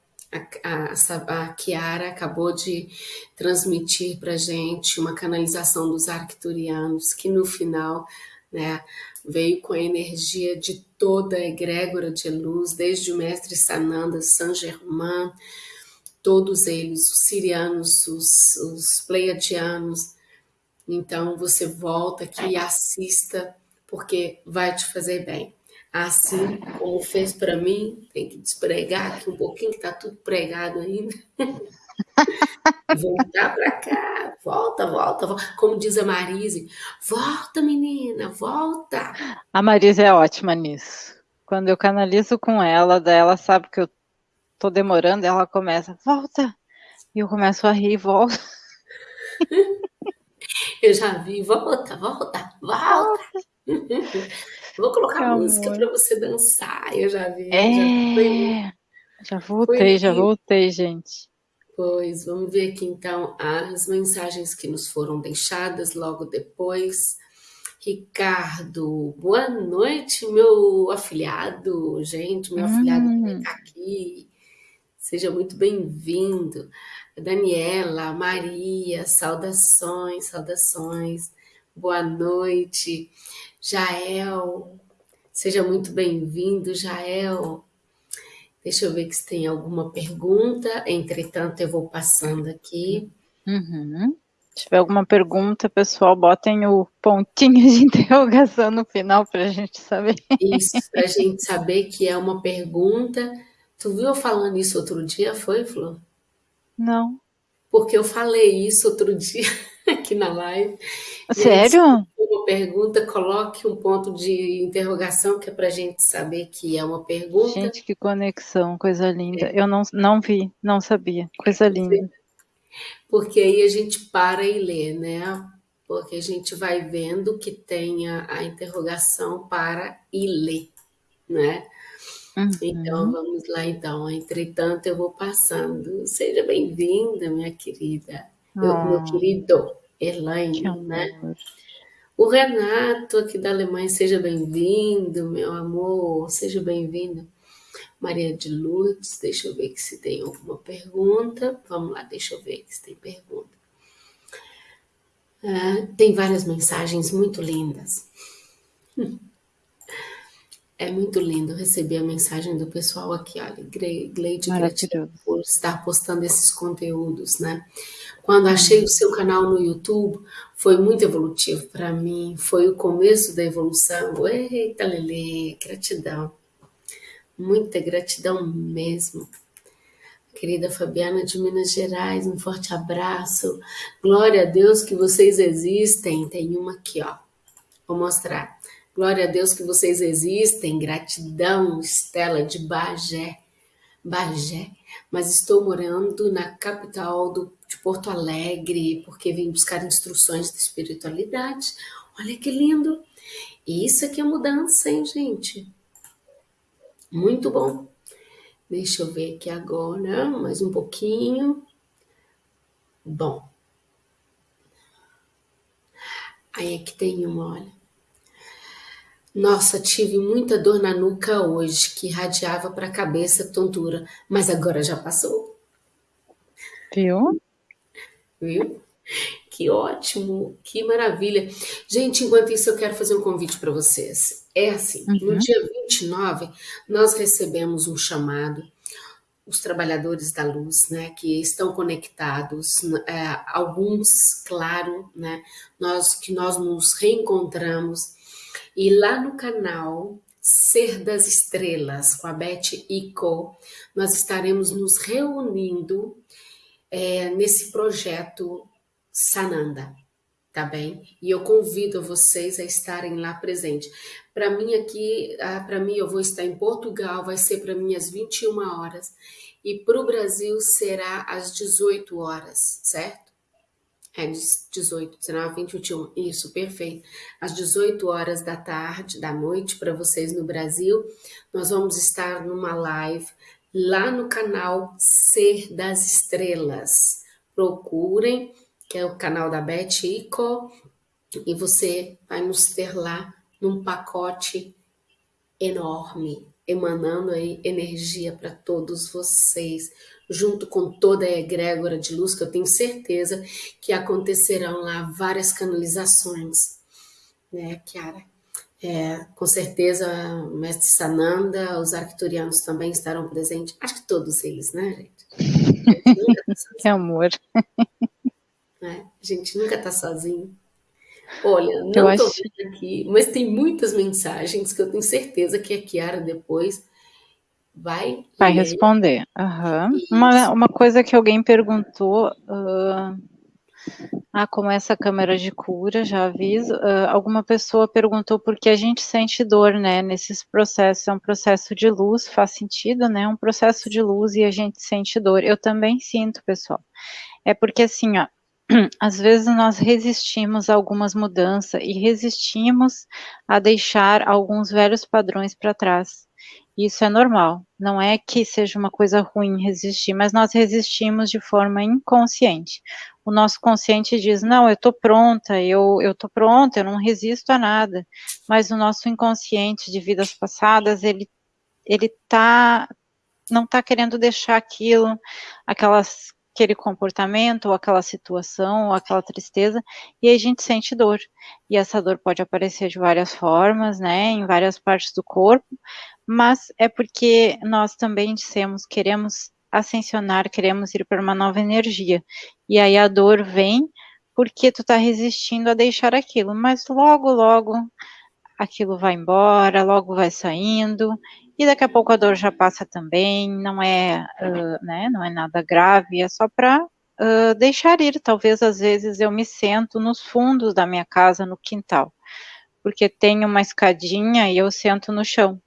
A, a, a Kiara acabou de transmitir para gente uma canalização dos arcturianos, que no final né, veio com a energia de toda a egrégora de luz, desde o mestre Sananda, Saint Germain, todos eles, os sirianos, os, os pleiadianos. Então você volta aqui e assista, porque vai te fazer bem. Assim como fez para mim, tem que despregar aqui um pouquinho, que está tudo pregado ainda. Voltar para cá, volta, volta, volta. Como diz a Marise, volta, menina, volta. A Marise é ótima nisso. Quando eu canalizo com ela, ela sabe que eu tô demorando, ela começa, volta. E eu começo a rir e volto. Eu já vi, volta, volta, volta. Vou colocar música para você dançar. Eu já vi. É, já, já voltei, já voltei, gente. Pois, vamos ver aqui então as mensagens que nos foram deixadas logo depois. Ricardo, boa noite, meu afiliado. Gente, meu hum. afiliado está aqui. Seja muito bem-vindo. Daniela, Maria, saudações, saudações. Boa noite. Jael, seja muito bem-vindo, Jael. Deixa eu ver se tem alguma pergunta. Entretanto, eu vou passando aqui. Uhum. Se tiver alguma pergunta, pessoal, botem o pontinho de interrogação no final para a gente saber. Isso, para a gente saber que é uma pergunta Tu viu eu falando isso outro dia, foi, Flor? Não. Porque eu falei isso outro dia. aqui na live. Sério? Uma pergunta, coloque um ponto de interrogação, que é para a gente saber que é uma pergunta. Gente, que conexão, coisa linda. É. Eu não, não vi, não sabia. Coisa linda. Porque aí a gente para e lê, né? Porque a gente vai vendo que tem a, a interrogação para e ler, né? Uhum. Então, vamos lá, então. Entretanto, eu vou passando. Seja bem-vinda, minha querida. Oh. Eu, meu querido Elaine, né? O Renato, aqui da Alemanha, seja bem-vindo, meu amor. Seja bem-vindo. Maria de Lourdes, deixa eu ver se tem alguma pergunta. Vamos lá, deixa eu ver se tem pergunta. Ah, tem várias mensagens muito lindas. É muito lindo receber a mensagem do pessoal aqui, olha, Gleide, gratidão por estar postando esses conteúdos, né? Quando achei o seu canal no YouTube, foi muito evolutivo para mim, foi o começo da evolução. Eita, Lele, gratidão. Muita gratidão mesmo. Querida Fabiana de Minas Gerais, um forte abraço. Glória a Deus que vocês existem. Tem uma aqui, ó. Vou mostrar. Glória a Deus que vocês existem. Gratidão, Estela de Bagé. Bagé. Mas estou morando na capital do, de Porto Alegre, porque vim buscar instruções de espiritualidade. Olha que lindo. Isso aqui é mudança, hein, gente? Muito bom. Deixa eu ver aqui agora, mais um pouquinho. Bom. Aí aqui tem uma, olha. Nossa, tive muita dor na nuca hoje, que irradiava para a cabeça, tontura, mas agora já passou. Viu? Viu? Que ótimo, que maravilha. Gente, enquanto isso, eu quero fazer um convite para vocês. É assim, uhum. no dia 29, nós recebemos um chamado, os trabalhadores da luz, né, que estão conectados, é, alguns, claro, né, nós que nós nos reencontramos e lá no canal Ser das Estrelas, com a Beth Ico, nós estaremos nos reunindo é, nesse projeto Sananda, tá bem? E eu convido vocês a estarem lá presentes. Para mim aqui, ah, para mim eu vou estar em Portugal, vai ser para mim às 21 horas, e para o Brasil será às 18 horas, certo? É, 18, 19, 20, 21. Isso, perfeito. Às 18 horas da tarde, da noite, para vocês no Brasil, nós vamos estar numa live lá no canal Ser das Estrelas. Procurem, que é o canal da Beth Ico, e você vai nos ter lá num pacote enorme, emanando aí energia para todos vocês junto com toda a egrégora de luz, que eu tenho certeza que acontecerão lá várias canalizações, né, Kiara? É, com certeza, o mestre Sananda, os arcturianos também estarão presentes. Acho que todos eles, né, gente? Que amor. É, a gente nunca está sozinho. Olha, não estou acho... vendo aqui, mas tem muitas mensagens que eu tenho certeza que a Kiara depois vai. Vai responder. Uhum. Uma, uma coisa que alguém perguntou. Uh, ah, como essa câmera de cura, já aviso. Uh, alguma pessoa perguntou por que a gente sente dor, né? Nesses processos. É um processo de luz, faz sentido, né? Um processo de luz e a gente sente dor. Eu também sinto, pessoal. É porque assim, ó. Às vezes nós resistimos a algumas mudanças e resistimos a deixar alguns velhos padrões para trás. Isso é normal. Não é que seja uma coisa ruim resistir, mas nós resistimos de forma inconsciente. O nosso consciente diz: "Não, eu estou pronta, eu tô pronta, eu não resisto a nada". Mas o nosso inconsciente de vidas passadas, ele ele tá não está querendo deixar aquilo, aquelas aquele comportamento, ou aquela situação, ou aquela tristeza, e a gente sente dor. E essa dor pode aparecer de várias formas, né, em várias partes do corpo, mas é porque nós também dissemos, queremos ascensionar, queremos ir para uma nova energia. E aí a dor vem porque tu está resistindo a deixar aquilo, mas logo, logo aquilo vai embora, logo vai saindo, e daqui a pouco a dor já passa também, não é, uh, né, não é nada grave, é só para uh, deixar ir. Talvez às vezes eu me sento nos fundos da minha casa, no quintal, porque tem uma escadinha e eu sento no chão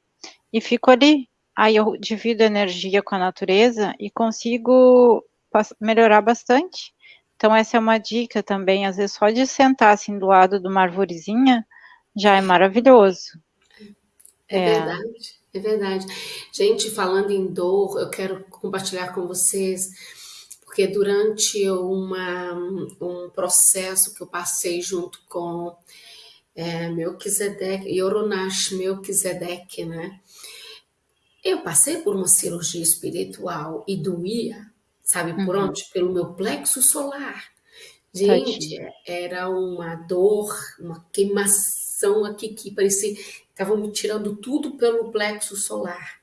e fico ali. Aí eu divido energia com a natureza e consigo melhorar bastante. Então essa é uma dica também, às vezes só de sentar assim do lado de uma arvorezinha já é maravilhoso. É, é verdade, é verdade. Gente, falando em dor, eu quero compartilhar com vocês, porque durante uma, um processo que eu passei junto com é, Melquisedeque, Yoronash Melquisedeque, né? Eu passei por uma cirurgia espiritual e doía, sabe por uhum. onde? Pelo meu plexo solar. Gente, era uma dor, uma queimação aqui que parecia estavam me tirando tudo pelo plexo solar.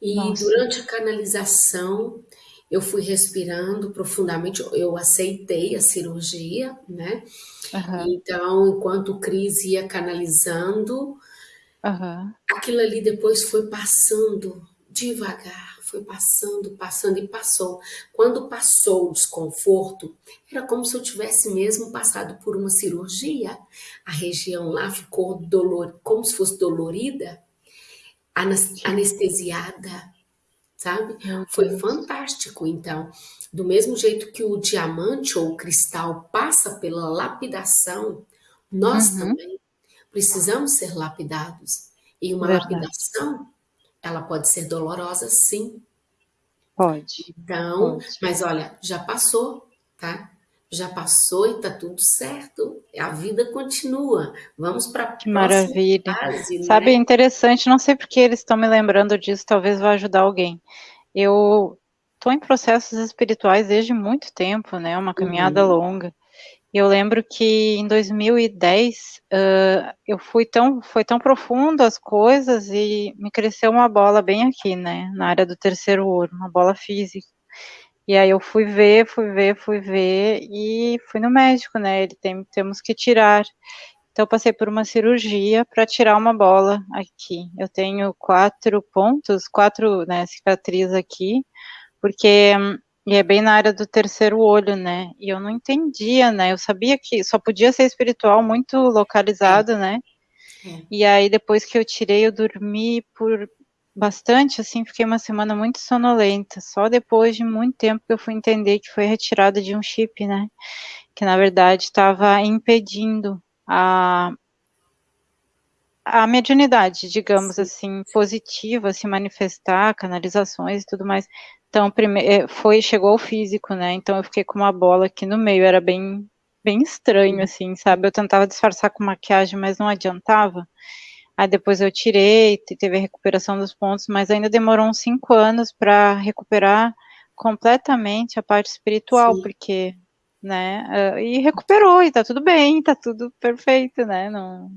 E Nossa. durante a canalização, eu fui respirando profundamente, eu aceitei a cirurgia, né? Uhum. Então, enquanto o Cris ia canalizando, uhum. aquilo ali depois foi passando devagar, foi passando, passando e passou. Quando passou o desconforto, era como se eu tivesse mesmo passado por uma cirurgia. A região lá ficou dolor, como se fosse dolorida, anestesiada, sabe? Foi fantástico, então. Do mesmo jeito que o diamante ou o cristal passa pela lapidação, nós uhum. também precisamos ser lapidados. E uma Verdade. lapidação ela pode ser dolorosa, sim. Pode. Então, pode. mas olha, já passou, tá? Já passou e tá tudo certo. A vida continua. Vamos para a próxima Maravilha. fase, né? Sabe, interessante, não sei porque eles estão me lembrando disso, talvez vá ajudar alguém. Eu estou em processos espirituais desde muito tempo, né? Uma caminhada uhum. longa. Eu lembro que em 2010 uh, eu fui tão, foi tão profundo as coisas e me cresceu uma bola bem aqui, né, na área do terceiro olho, uma bola física. E aí eu fui ver, fui ver, fui ver e fui no médico, né? Ele tem, temos que tirar. Então passei por uma cirurgia para tirar uma bola aqui. Eu tenho quatro pontos, quatro né, aqui, porque e é bem na área do terceiro olho, né? E eu não entendia, né? Eu sabia que só podia ser espiritual muito localizado, né? É. E aí depois que eu tirei, eu dormi por bastante, assim, fiquei uma semana muito sonolenta. Só depois de muito tempo que eu fui entender que foi retirada de um chip, né? Que na verdade estava impedindo a a mediunidade, digamos Sim. assim, positiva, se manifestar, canalizações e tudo mais. Então, primeiro, é, foi, chegou ao físico, né? Então eu fiquei com uma bola aqui no meio, era bem, bem estranho, assim, sabe? Eu tentava disfarçar com maquiagem, mas não adiantava. Aí depois eu tirei, teve a recuperação dos pontos, mas ainda demorou uns cinco anos para recuperar completamente a parte espiritual, Sim. porque, né? E recuperou, e tá tudo bem, tá tudo perfeito, né? Não...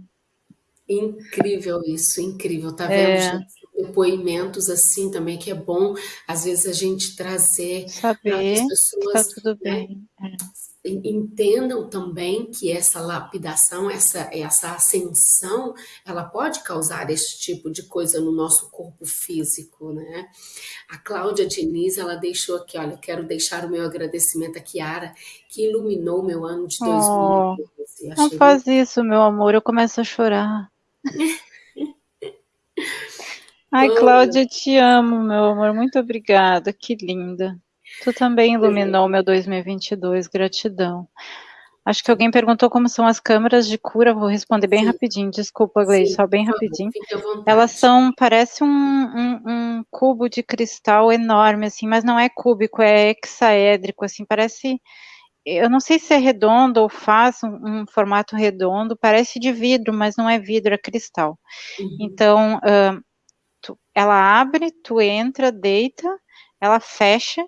Incrível isso, incrível, tá vendo, é. gente? depoimentos assim também, que é bom, às vezes, a gente trazer Saber para as pessoas que tá tudo né, bem. É. entendam também que essa lapidação, essa, essa ascensão, ela pode causar esse tipo de coisa no nosso corpo físico, né? A Cláudia Diniz, ela deixou aqui, olha, quero deixar o meu agradecimento a Kiara, que iluminou meu ano de 2012. Oh, não faz isso, meu amor, eu começo a chorar. Ai, Cláudia, te amo, meu amor. Muito obrigada. Que linda. Tu também iluminou meu 2022. Gratidão. Acho que alguém perguntou como são as câmeras de cura. Vou responder bem Sim. rapidinho. Desculpa, Gleide, só bem rapidinho. Elas são, parece um, um, um, cubo de cristal enorme, assim, mas não é cúbico, é hexaédrico, assim, parece. Eu não sei se é redondo ou faz um, um formato redondo, parece de vidro, mas não é vidro, é cristal. Uhum. Então, uh, tu, ela abre, tu entra, deita, ela fecha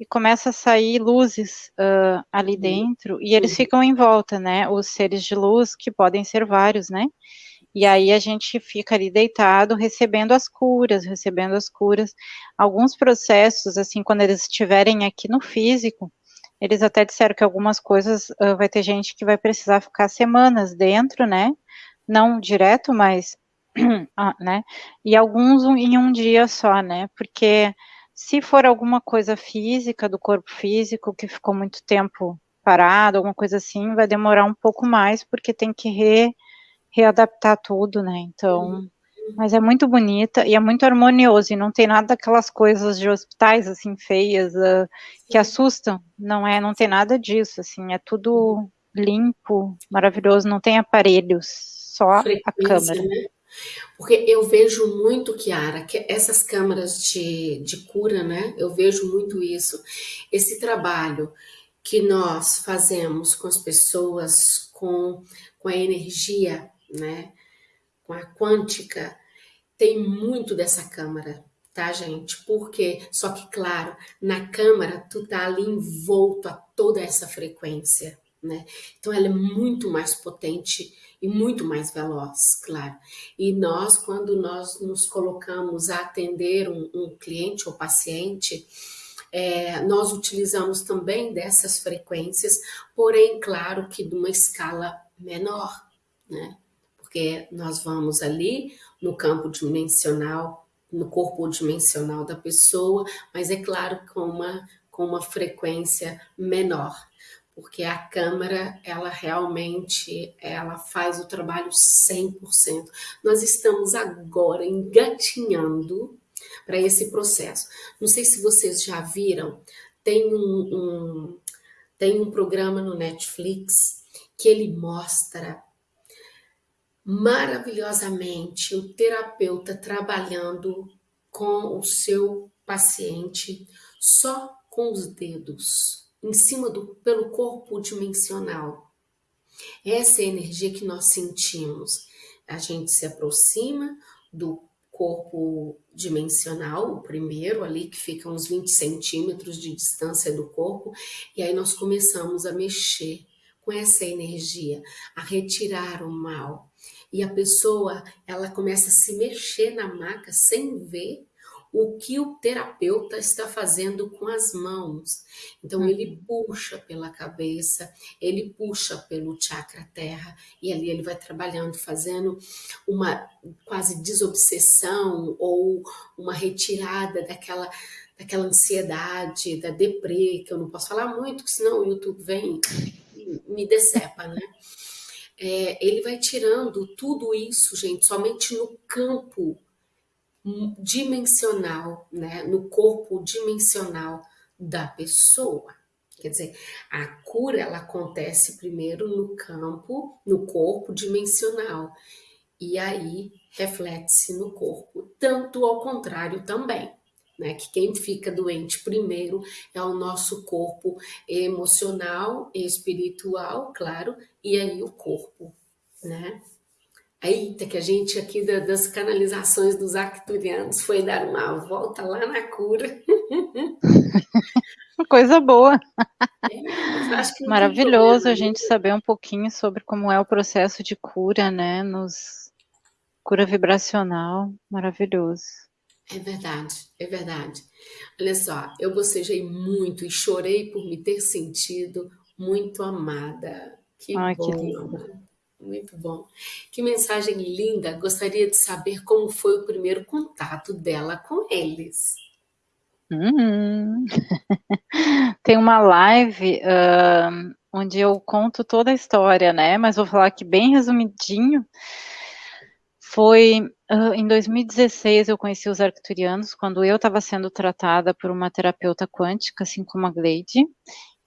e começa a sair luzes uh, ali uhum. dentro, e eles uhum. ficam em volta, né, os seres de luz, que podem ser vários, né, e aí a gente fica ali deitado, recebendo as curas, recebendo as curas. Alguns processos, assim, quando eles estiverem aqui no físico, eles até disseram que algumas coisas uh, vai ter gente que vai precisar ficar semanas dentro, né? Não direto, mas ah, né? E alguns em um dia só, né? Porque se for alguma coisa física, do corpo físico, que ficou muito tempo parado, alguma coisa assim, vai demorar um pouco mais, porque tem que re, readaptar tudo, né? Então, uhum. Mas é muito bonita e é muito harmonioso, e não tem nada daquelas coisas de hospitais, assim, feias, uh, que assustam, não é, não tem nada disso, assim, é tudo limpo, maravilhoso, não tem aparelhos, só a câmera. Né? Porque eu vejo muito, Kiara, que essas câmaras de, de cura, né? Eu vejo muito isso. Esse trabalho que nós fazemos com as pessoas, com, com a energia, né? A quântica, tem muito dessa câmara, tá, gente? Porque, só que, claro, na câmara, tu tá ali envolto a toda essa frequência, né? Então, ela é muito mais potente e muito mais veloz, claro. E nós, quando nós nos colocamos a atender um, um cliente ou paciente, é, nós utilizamos também dessas frequências, porém, claro que de uma escala menor, né? Porque nós vamos ali no campo dimensional, no corpo dimensional da pessoa, mas é claro com uma, com uma frequência menor porque a câmara, ela realmente, ela faz o trabalho 100%. Nós estamos agora engatinhando para esse processo. Não sei se vocês já viram, tem um, um, tem um programa no Netflix que ele mostra maravilhosamente o terapeuta trabalhando com o seu paciente só com os dedos em cima do pelo corpo dimensional. Essa é a energia que nós sentimos. A gente se aproxima do corpo dimensional, o primeiro ali, que fica uns 20 centímetros de distância do corpo, e aí nós começamos a mexer com essa energia, a retirar o mal. E a pessoa, ela começa a se mexer na maca sem ver o que o terapeuta está fazendo com as mãos. Então, uhum. ele puxa pela cabeça, ele puxa pelo chakra terra, e ali ele vai trabalhando, fazendo uma quase desobsessão ou uma retirada daquela, daquela ansiedade, da deprê, que eu não posso falar muito, senão o YouTube vem e me decepa, né? É, ele vai tirando tudo isso, gente, somente no campo dimensional, né, no corpo dimensional da pessoa. Quer dizer, a cura ela acontece primeiro no campo, no corpo dimensional, e aí reflete-se no corpo, tanto ao contrário também. Né, que quem fica doente primeiro é o nosso corpo emocional, espiritual, claro, e aí o corpo, né? Eita, que a gente aqui das canalizações dos arcturianos foi dar uma volta lá na cura. Coisa boa. É, Maravilhoso a gente saber um pouquinho sobre como é o processo de cura, né? Nos cura vibracional, maravilhoso. É verdade, é verdade. Olha só, eu bocejei muito e chorei por me ter sentido muito amada. Que Ai, bom, que lindo. Muito bom. Que mensagem linda. Gostaria de saber como foi o primeiro contato dela com eles. Uhum. Tem uma live uh, onde eu conto toda a história, né? Mas vou falar aqui bem resumidinho. Foi uh, em 2016 eu conheci os arcturianos, quando eu estava sendo tratada por uma terapeuta quântica, assim como a Gleide,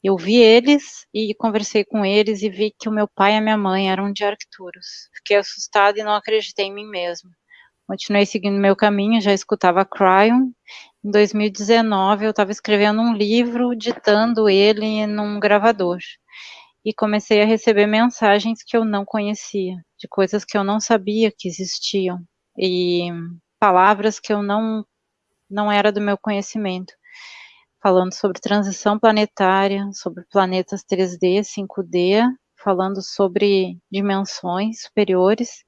eu vi eles e conversei com eles e vi que o meu pai e a minha mãe eram de Arcturus. Fiquei assustada e não acreditei em mim mesma. Continuei seguindo meu caminho, já escutava Cryon. Em 2019 eu estava escrevendo um livro, ditando ele num gravador. E comecei a receber mensagens que eu não conhecia, de coisas que eu não sabia que existiam e palavras que eu não não era do meu conhecimento falando sobre transição planetária, sobre planetas 3D, 5D, falando sobre dimensões superiores,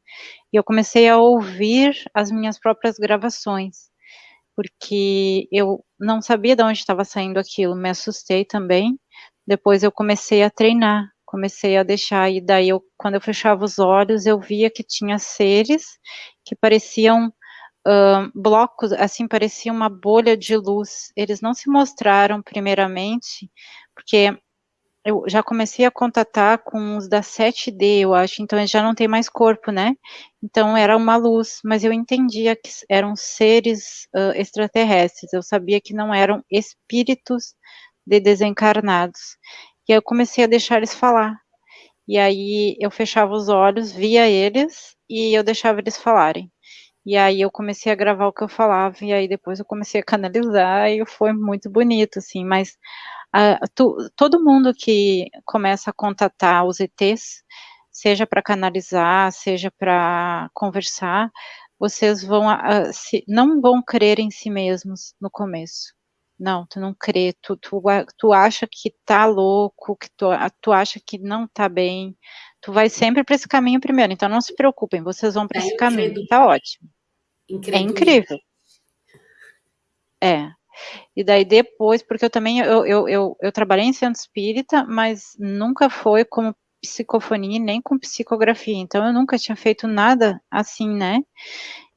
e eu comecei a ouvir as minhas próprias gravações, porque eu não sabia de onde estava saindo aquilo, me assustei também. Depois eu comecei a treinar, comecei a deixar, e daí eu, quando eu fechava os olhos, eu via que tinha seres que pareciam uh, blocos, assim, parecia uma bolha de luz. Eles não se mostraram primeiramente, porque eu já comecei a contatar com os da 7D, eu acho, então eles já não tem mais corpo, né? Então era uma luz, mas eu entendia que eram seres uh, extraterrestres, eu sabia que não eram espíritos de desencarnados. E eu comecei a deixar eles falar. E aí eu fechava os olhos, via eles e eu deixava eles falarem. E aí eu comecei a gravar o que eu falava, e aí depois eu comecei a canalizar, e foi muito bonito, assim, mas uh, tu, todo mundo que começa a contatar os ETs, seja para canalizar, seja para conversar, vocês vão, uh, se, não vão crer em si mesmos no começo. Não, tu não crê, tu, tu, tu acha que tá louco, que tu, tu acha que não tá bem, tu vai sempre para esse caminho primeiro, então não se preocupem, vocês vão para é esse caminho, tá ótimo. É incrível. É. E daí depois, porque eu também, eu, eu, eu, eu trabalhei em centro espírita, mas nunca foi como psicofonia nem com psicografia, então eu nunca tinha feito nada assim, né?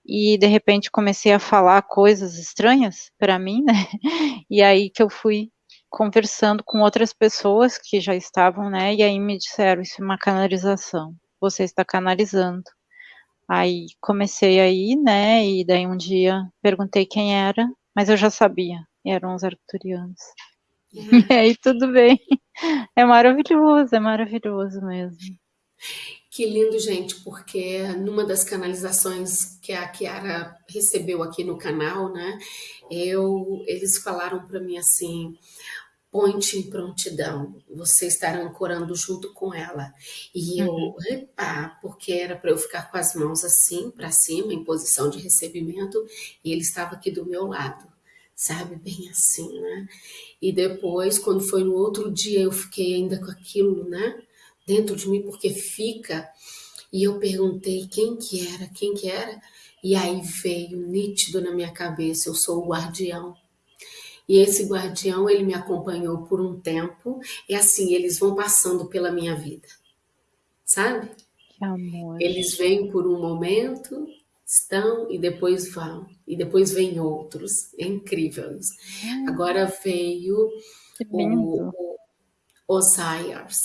E de repente comecei a falar coisas estranhas para mim, né? E aí que eu fui conversando com outras pessoas que já estavam, né? E aí me disseram, isso é uma canalização, você está canalizando. Aí comecei aí, né? E daí um dia perguntei quem era, mas eu já sabia, eram os arcturianos. Uhum. E aí tudo bem. É maravilhoso, é maravilhoso mesmo. Que lindo, gente, porque numa das canalizações que a Kiara recebeu aqui no canal, né, eu, eles falaram para mim assim, ponte em prontidão, você estar ancorando junto com ela. E eu, uhum. epa, porque era para eu ficar com as mãos assim, para cima, em posição de recebimento, e ele estava aqui do meu lado, sabe? Bem assim, né? E depois, quando foi no outro dia, eu fiquei ainda com aquilo, né? Dentro de mim, porque fica. E eu perguntei quem que era, quem que era, e aí veio nítido na minha cabeça, eu sou o guardião e esse guardião, ele me acompanhou por um tempo, e assim, eles vão passando pela minha vida, sabe? Que amor. Eles vêm por um momento, estão e depois vão, e depois vêm outros. É incrível isso. Hum. Agora veio o, o Osiris,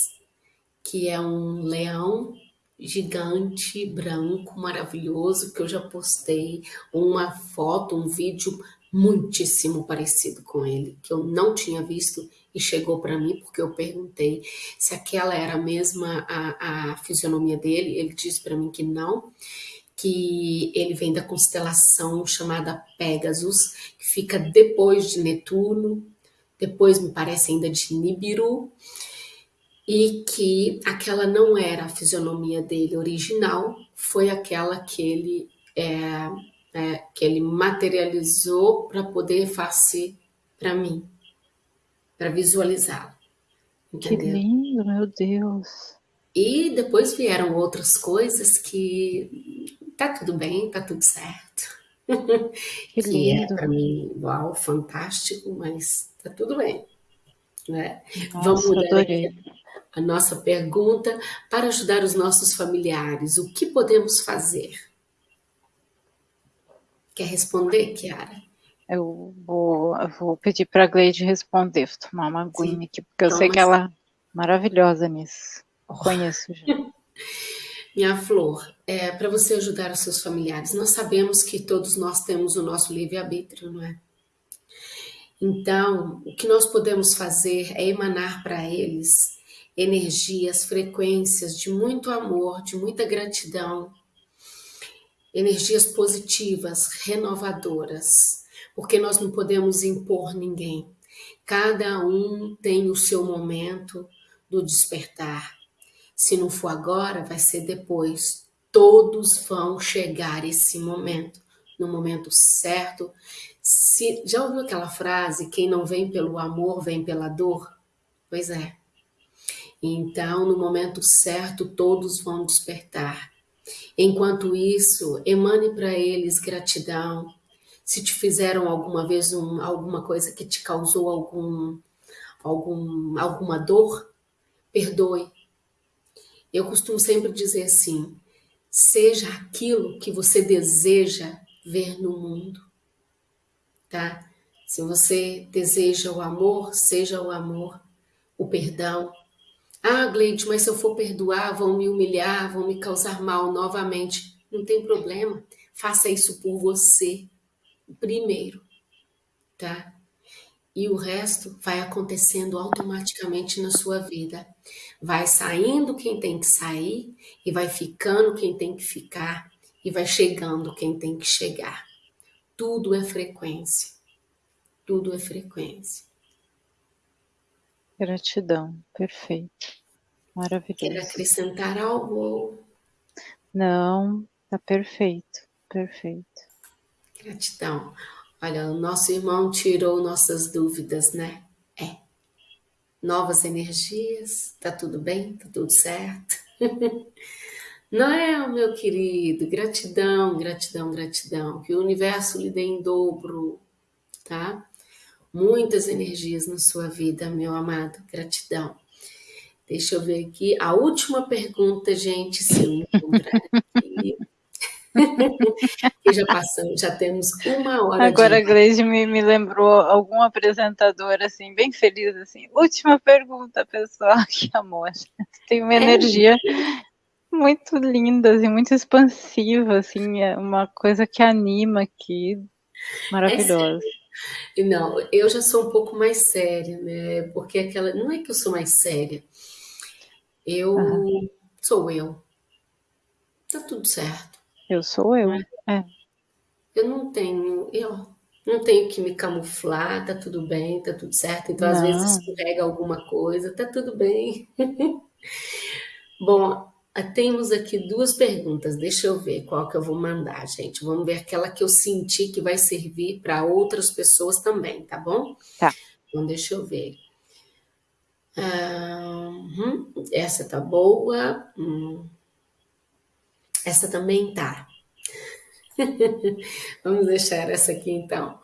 que é um leão gigante, branco, maravilhoso, que eu já postei uma foto, um vídeo muitíssimo parecido com ele, que eu não tinha visto e chegou para mim porque eu perguntei se aquela era a mesma a, a fisionomia dele. Ele disse para mim que não, que ele vem da constelação chamada Pegasus, que fica depois de Netuno, depois me parece ainda de Nibiru, e que aquela não era a fisionomia dele original, foi aquela que ele é, é, que ele materializou para poder fazer para mim, para visualizá-lo. Que lindo, meu Deus. E depois vieram outras coisas que tá tudo bem, tá tudo certo. Que, que é lindo. é para mim, uau, fantástico, mas tá tudo bem. Né? Nossa, Vamos mudar a nossa pergunta para ajudar os nossos familiares. O que podemos fazer? Quer responder, Kiara? Eu vou, eu vou pedir para a Gleide responder, vou tomar uma aguinha aqui, porque eu sei que ela é maravilhosa nisso. Oh. Conheço já. Minha flor, é, para você ajudar os seus familiares, nós sabemos que todos nós temos o nosso livre-arbítrio, não é? Então, o que nós podemos fazer é emanar para eles energias, frequências de muito amor, de muita gratidão, energias positivas, renovadoras, porque nós não podemos impor ninguém. Cada um tem o seu momento do despertar. Se não for agora, vai ser depois. Todos vão chegar esse momento, no momento certo. Se, já ouviu aquela frase: quem não vem pelo amor, vem pela dor? Pois é. Então, no momento certo, todos vão despertar. Enquanto isso, emane para eles gratidão. Se te fizeram alguma vez um, alguma coisa que te causou algum, algum, alguma dor, perdoe. Eu costumo sempre dizer assim: seja aquilo que você deseja ver no mundo, tá? Se você deseja o amor, seja o amor, o perdão. Ah, Gleide, mas se eu for perdoar, vão me humilhar, vão me causar mal novamente. Não tem problema. Faça isso por você primeiro, tá? E o resto vai acontecendo automaticamente na sua vida. Vai saindo quem tem que sair e vai ficando quem tem que ficar e vai chegando quem tem que chegar. Tudo é frequência. Tudo é frequência. Gratidão, perfeito. Maravilhoso. Quer acrescentar algo? Não, tá perfeito, perfeito. Gratidão. Olha, o nosso irmão tirou nossas dúvidas, né? É. Novas energias, tá tudo bem? Tá tudo certo? Não é, meu querido? Gratidão, gratidão, gratidão. Que o universo lhe dê em dobro, tá? Muitas energias na sua vida, meu amado. Gratidão. Deixa eu ver aqui. A última pergunta, gente, se eu encontrar aqui. e já passamos, já temos uma hora. Agora de... a Gleide me, me lembrou algum apresentador assim, bem feliz, assim. Última pergunta, pessoal. Que amor. Tem uma é energia muito linda, assim, muito expansiva, assim, é uma coisa que anima aqui. Maravilhosa. É não, eu já sou um pouco mais séria, né? Porque aquela. Não é que eu sou mais séria. Eu sou eu. Tá tudo certo. Eu sou eu. É. é. Eu não tenho, eu não tenho que me camuflar, tá tudo bem, tá tudo certo. Então, às vezes, escorrega alguma coisa, tá tudo bem. Bom, temos aqui duas perguntas. Deixa eu ver qual que eu vou mandar, gente. Vamos ver aquela que eu senti que vai servir para outras pessoas também, tá bom? Tá. Então, deixa eu ver. Uhum. Essa tá boa. Hum. Essa também tá. Vamos deixar essa aqui então.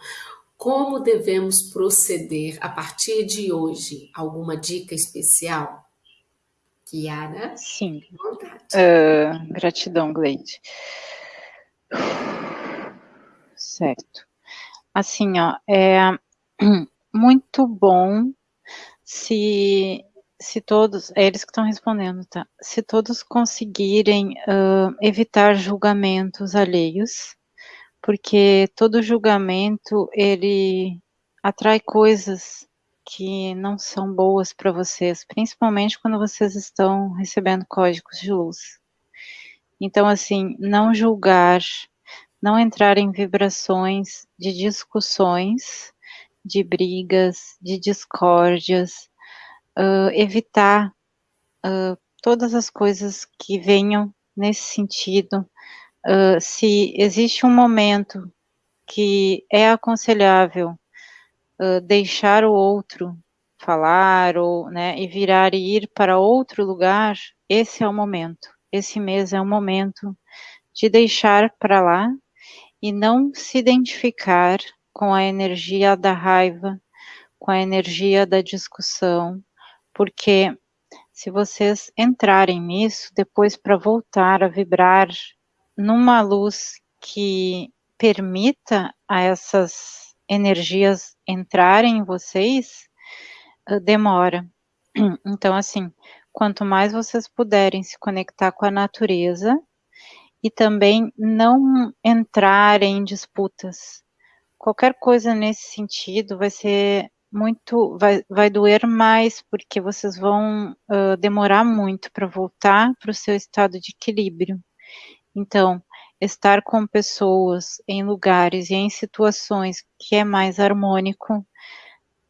Como devemos proceder a partir de hoje? Alguma dica especial? Kiara? Sim. Uh, gratidão, Gleide. Certo. Assim, ó, é muito bom se se todos, é eles que estão respondendo, tá? Se todos conseguirem uh, evitar julgamentos alheios, porque todo julgamento ele atrai coisas que não são boas para vocês, principalmente quando vocês estão recebendo códigos de luz. Então, assim, não julgar, não entrar em vibrações de discussões, de brigas, de discórdias, uh, evitar uh, todas as coisas que venham nesse sentido. Uh, se existe um momento que é aconselhável deixar o outro falar ou, né, e virar e ir para outro lugar, esse é o momento. Esse mês é o momento de deixar para lá e não se identificar com a energia da raiva, com a energia da discussão, porque se vocês entrarem nisso, depois para voltar a vibrar numa luz que permita a essas energias entrarem em vocês, eh, demora. Então, assim, quanto mais vocês puderem se conectar com a natureza e também não entrarem em disputas. Qualquer coisa nesse sentido vai ser muito, vai, vai doer mais, porque vocês vão uh, demorar muito para voltar para o seu estado de equilíbrio. Então, estar com pessoas em lugares e em situações que é mais harmônico,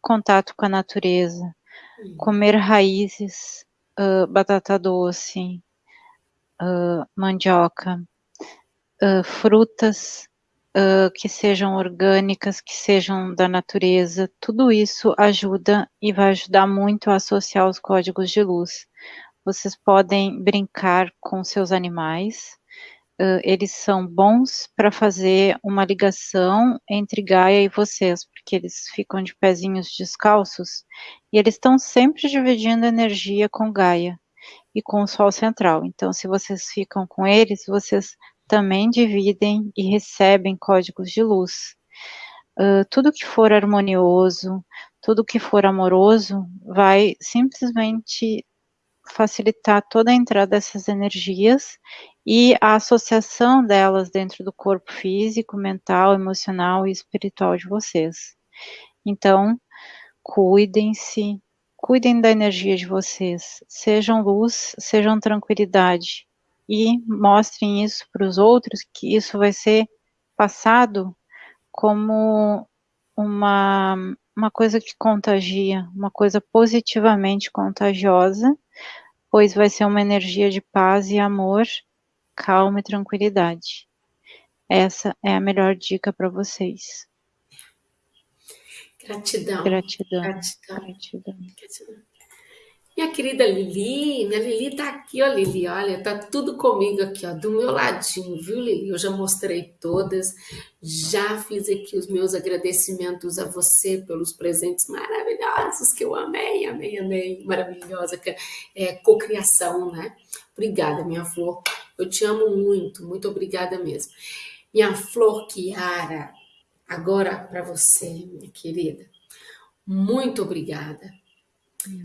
contato com a natureza, comer raízes, uh, batata doce, uh, mandioca, frutas, uh, que sejam orgânicas, que sejam da natureza, tudo isso ajuda e vai ajudar muito a associar os códigos de luz. Vocês podem brincar com seus animais, uh, eles são bons para fazer uma ligação entre Gaia e vocês, porque eles ficam de pezinhos descalços e eles estão sempre dividindo energia com Gaia e com o Sol central. Então, se vocês ficam com eles, vocês também dividem e recebem códigos de luz. Uh, tudo que for harmonioso, tudo que for amoroso, vai simplesmente facilitar toda a entrada dessas energias e a associação delas dentro do corpo físico, mental, emocional e espiritual de vocês. Então, cuidem-se, cuidem da energia de vocês, sejam luz, sejam tranquilidade. E mostrem isso para os outros, que isso vai ser passado como uma, uma coisa que contagia, uma coisa positivamente contagiosa, pois vai ser uma energia de paz e amor, calma e tranquilidade. Essa é a melhor dica para vocês. Gratidão. Gratidão. Gratidão. Gratidão. Gratidão. Minha querida Lili, minha Lili tá aqui, ó, Lili, olha, tá tudo comigo aqui, ó, do meu ladinho, viu, Lili? Eu já mostrei todas, já fiz aqui os meus agradecimentos a você pelos presentes maravilhosos que eu amei, amei, amei, maravilhosa, é, cocriação, né? Obrigada, minha flor, eu te amo muito, muito obrigada mesmo. Minha flor Kiara, agora para você, minha querida, muito obrigada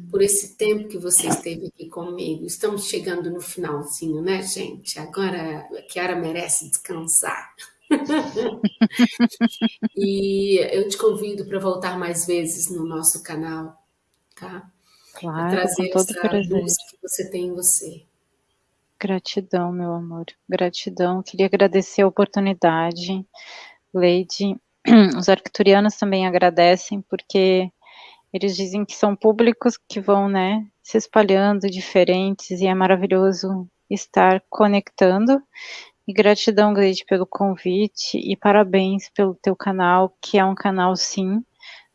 por esse tempo que você esteve aqui comigo. Estamos chegando no finalzinho, né, gente? Agora a Kiara merece descansar. e eu te convido para voltar mais vezes no nosso canal, tá? Claro, trazer com todo essa luz que você tem em você. Gratidão, meu amor. Gratidão. Queria agradecer a oportunidade. Lady, os arcturianos também agradecem, porque eles dizem que são públicos que vão, né, se espalhando diferentes e é maravilhoso estar conectando. E gratidão, Gleide, pelo convite e parabéns pelo teu canal, que é um canal, sim,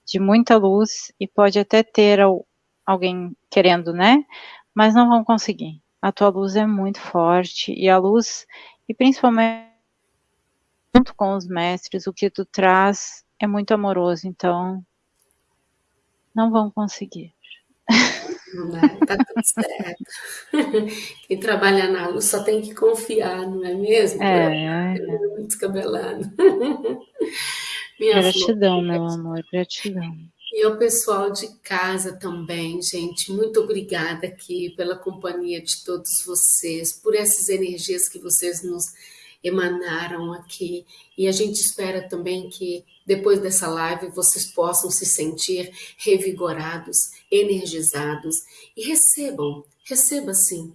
de muita luz e pode até ter alguém querendo, né? Mas não vão conseguir. A tua luz é muito forte e a luz, e principalmente junto com os mestres, o que tu traz é muito amoroso. Então, não vão conseguir. Não tá tudo certo. Quem trabalha na luz só tem que confiar, não é mesmo? É, é. Muito descabelado. gratidão, flor, meu amor, gratidão. E ao pessoal de casa também, gente, muito obrigada aqui pela companhia de todos vocês, por essas energias que vocês nos emanaram aqui. E a gente espera também que depois dessa live vocês possam se sentir revigorados, energizados e recebam, receba sim.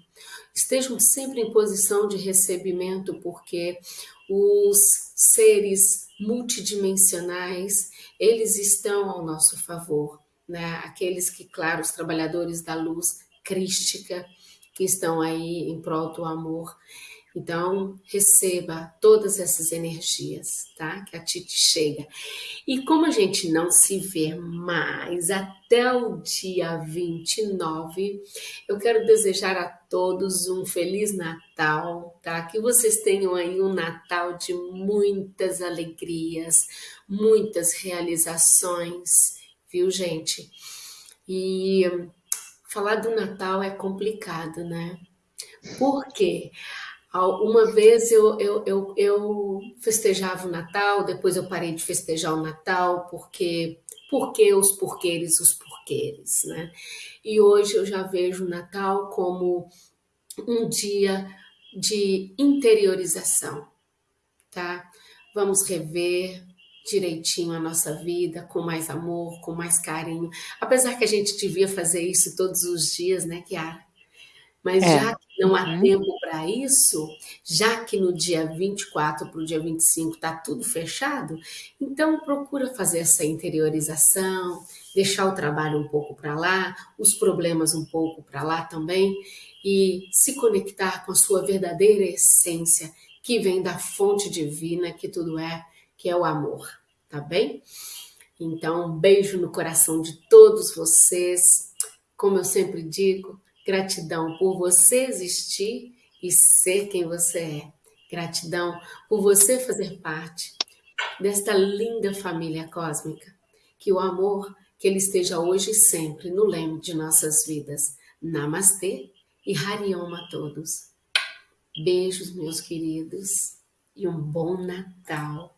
Estejam sempre em posição de recebimento, porque os seres multidimensionais, eles estão ao nosso favor, né? Aqueles que, claro, os trabalhadores da luz crística, que estão aí em prol do amor. Então, receba todas essas energias, tá? Que a Titi chega. E como a gente não se vê mais até o dia 29, eu quero desejar a todos um Feliz Natal, tá? Que vocês tenham aí um Natal de muitas alegrias, muitas realizações, viu, gente? E falar do Natal é complicado, né? Por quê? Uma vez eu, eu, eu, eu, festejava o Natal, depois eu parei de festejar o Natal, porque, porque os porquês, os porquês, né? E hoje eu já vejo o Natal como um dia de interiorização, tá? Vamos rever direitinho a nossa vida, com mais amor, com mais carinho. Apesar que a gente devia fazer isso todos os dias, né, Kiara? Mas é. já não há uhum. tempo para isso, já que no dia 24 para o dia 25 está tudo fechado, então procura fazer essa interiorização, deixar o trabalho um pouco para lá, os problemas um pouco para lá também, e se conectar com a sua verdadeira essência, que vem da fonte divina que tudo é, que é o amor, tá bem? Então, um beijo no coração de todos vocês. Como eu sempre digo, Gratidão por você existir e ser quem você é. Gratidão por você fazer parte desta linda família cósmica. Que o amor, que ele esteja hoje e sempre no leme de nossas vidas. Namastê e Hariom a todos. Beijos, meus queridos. e um bom Natal.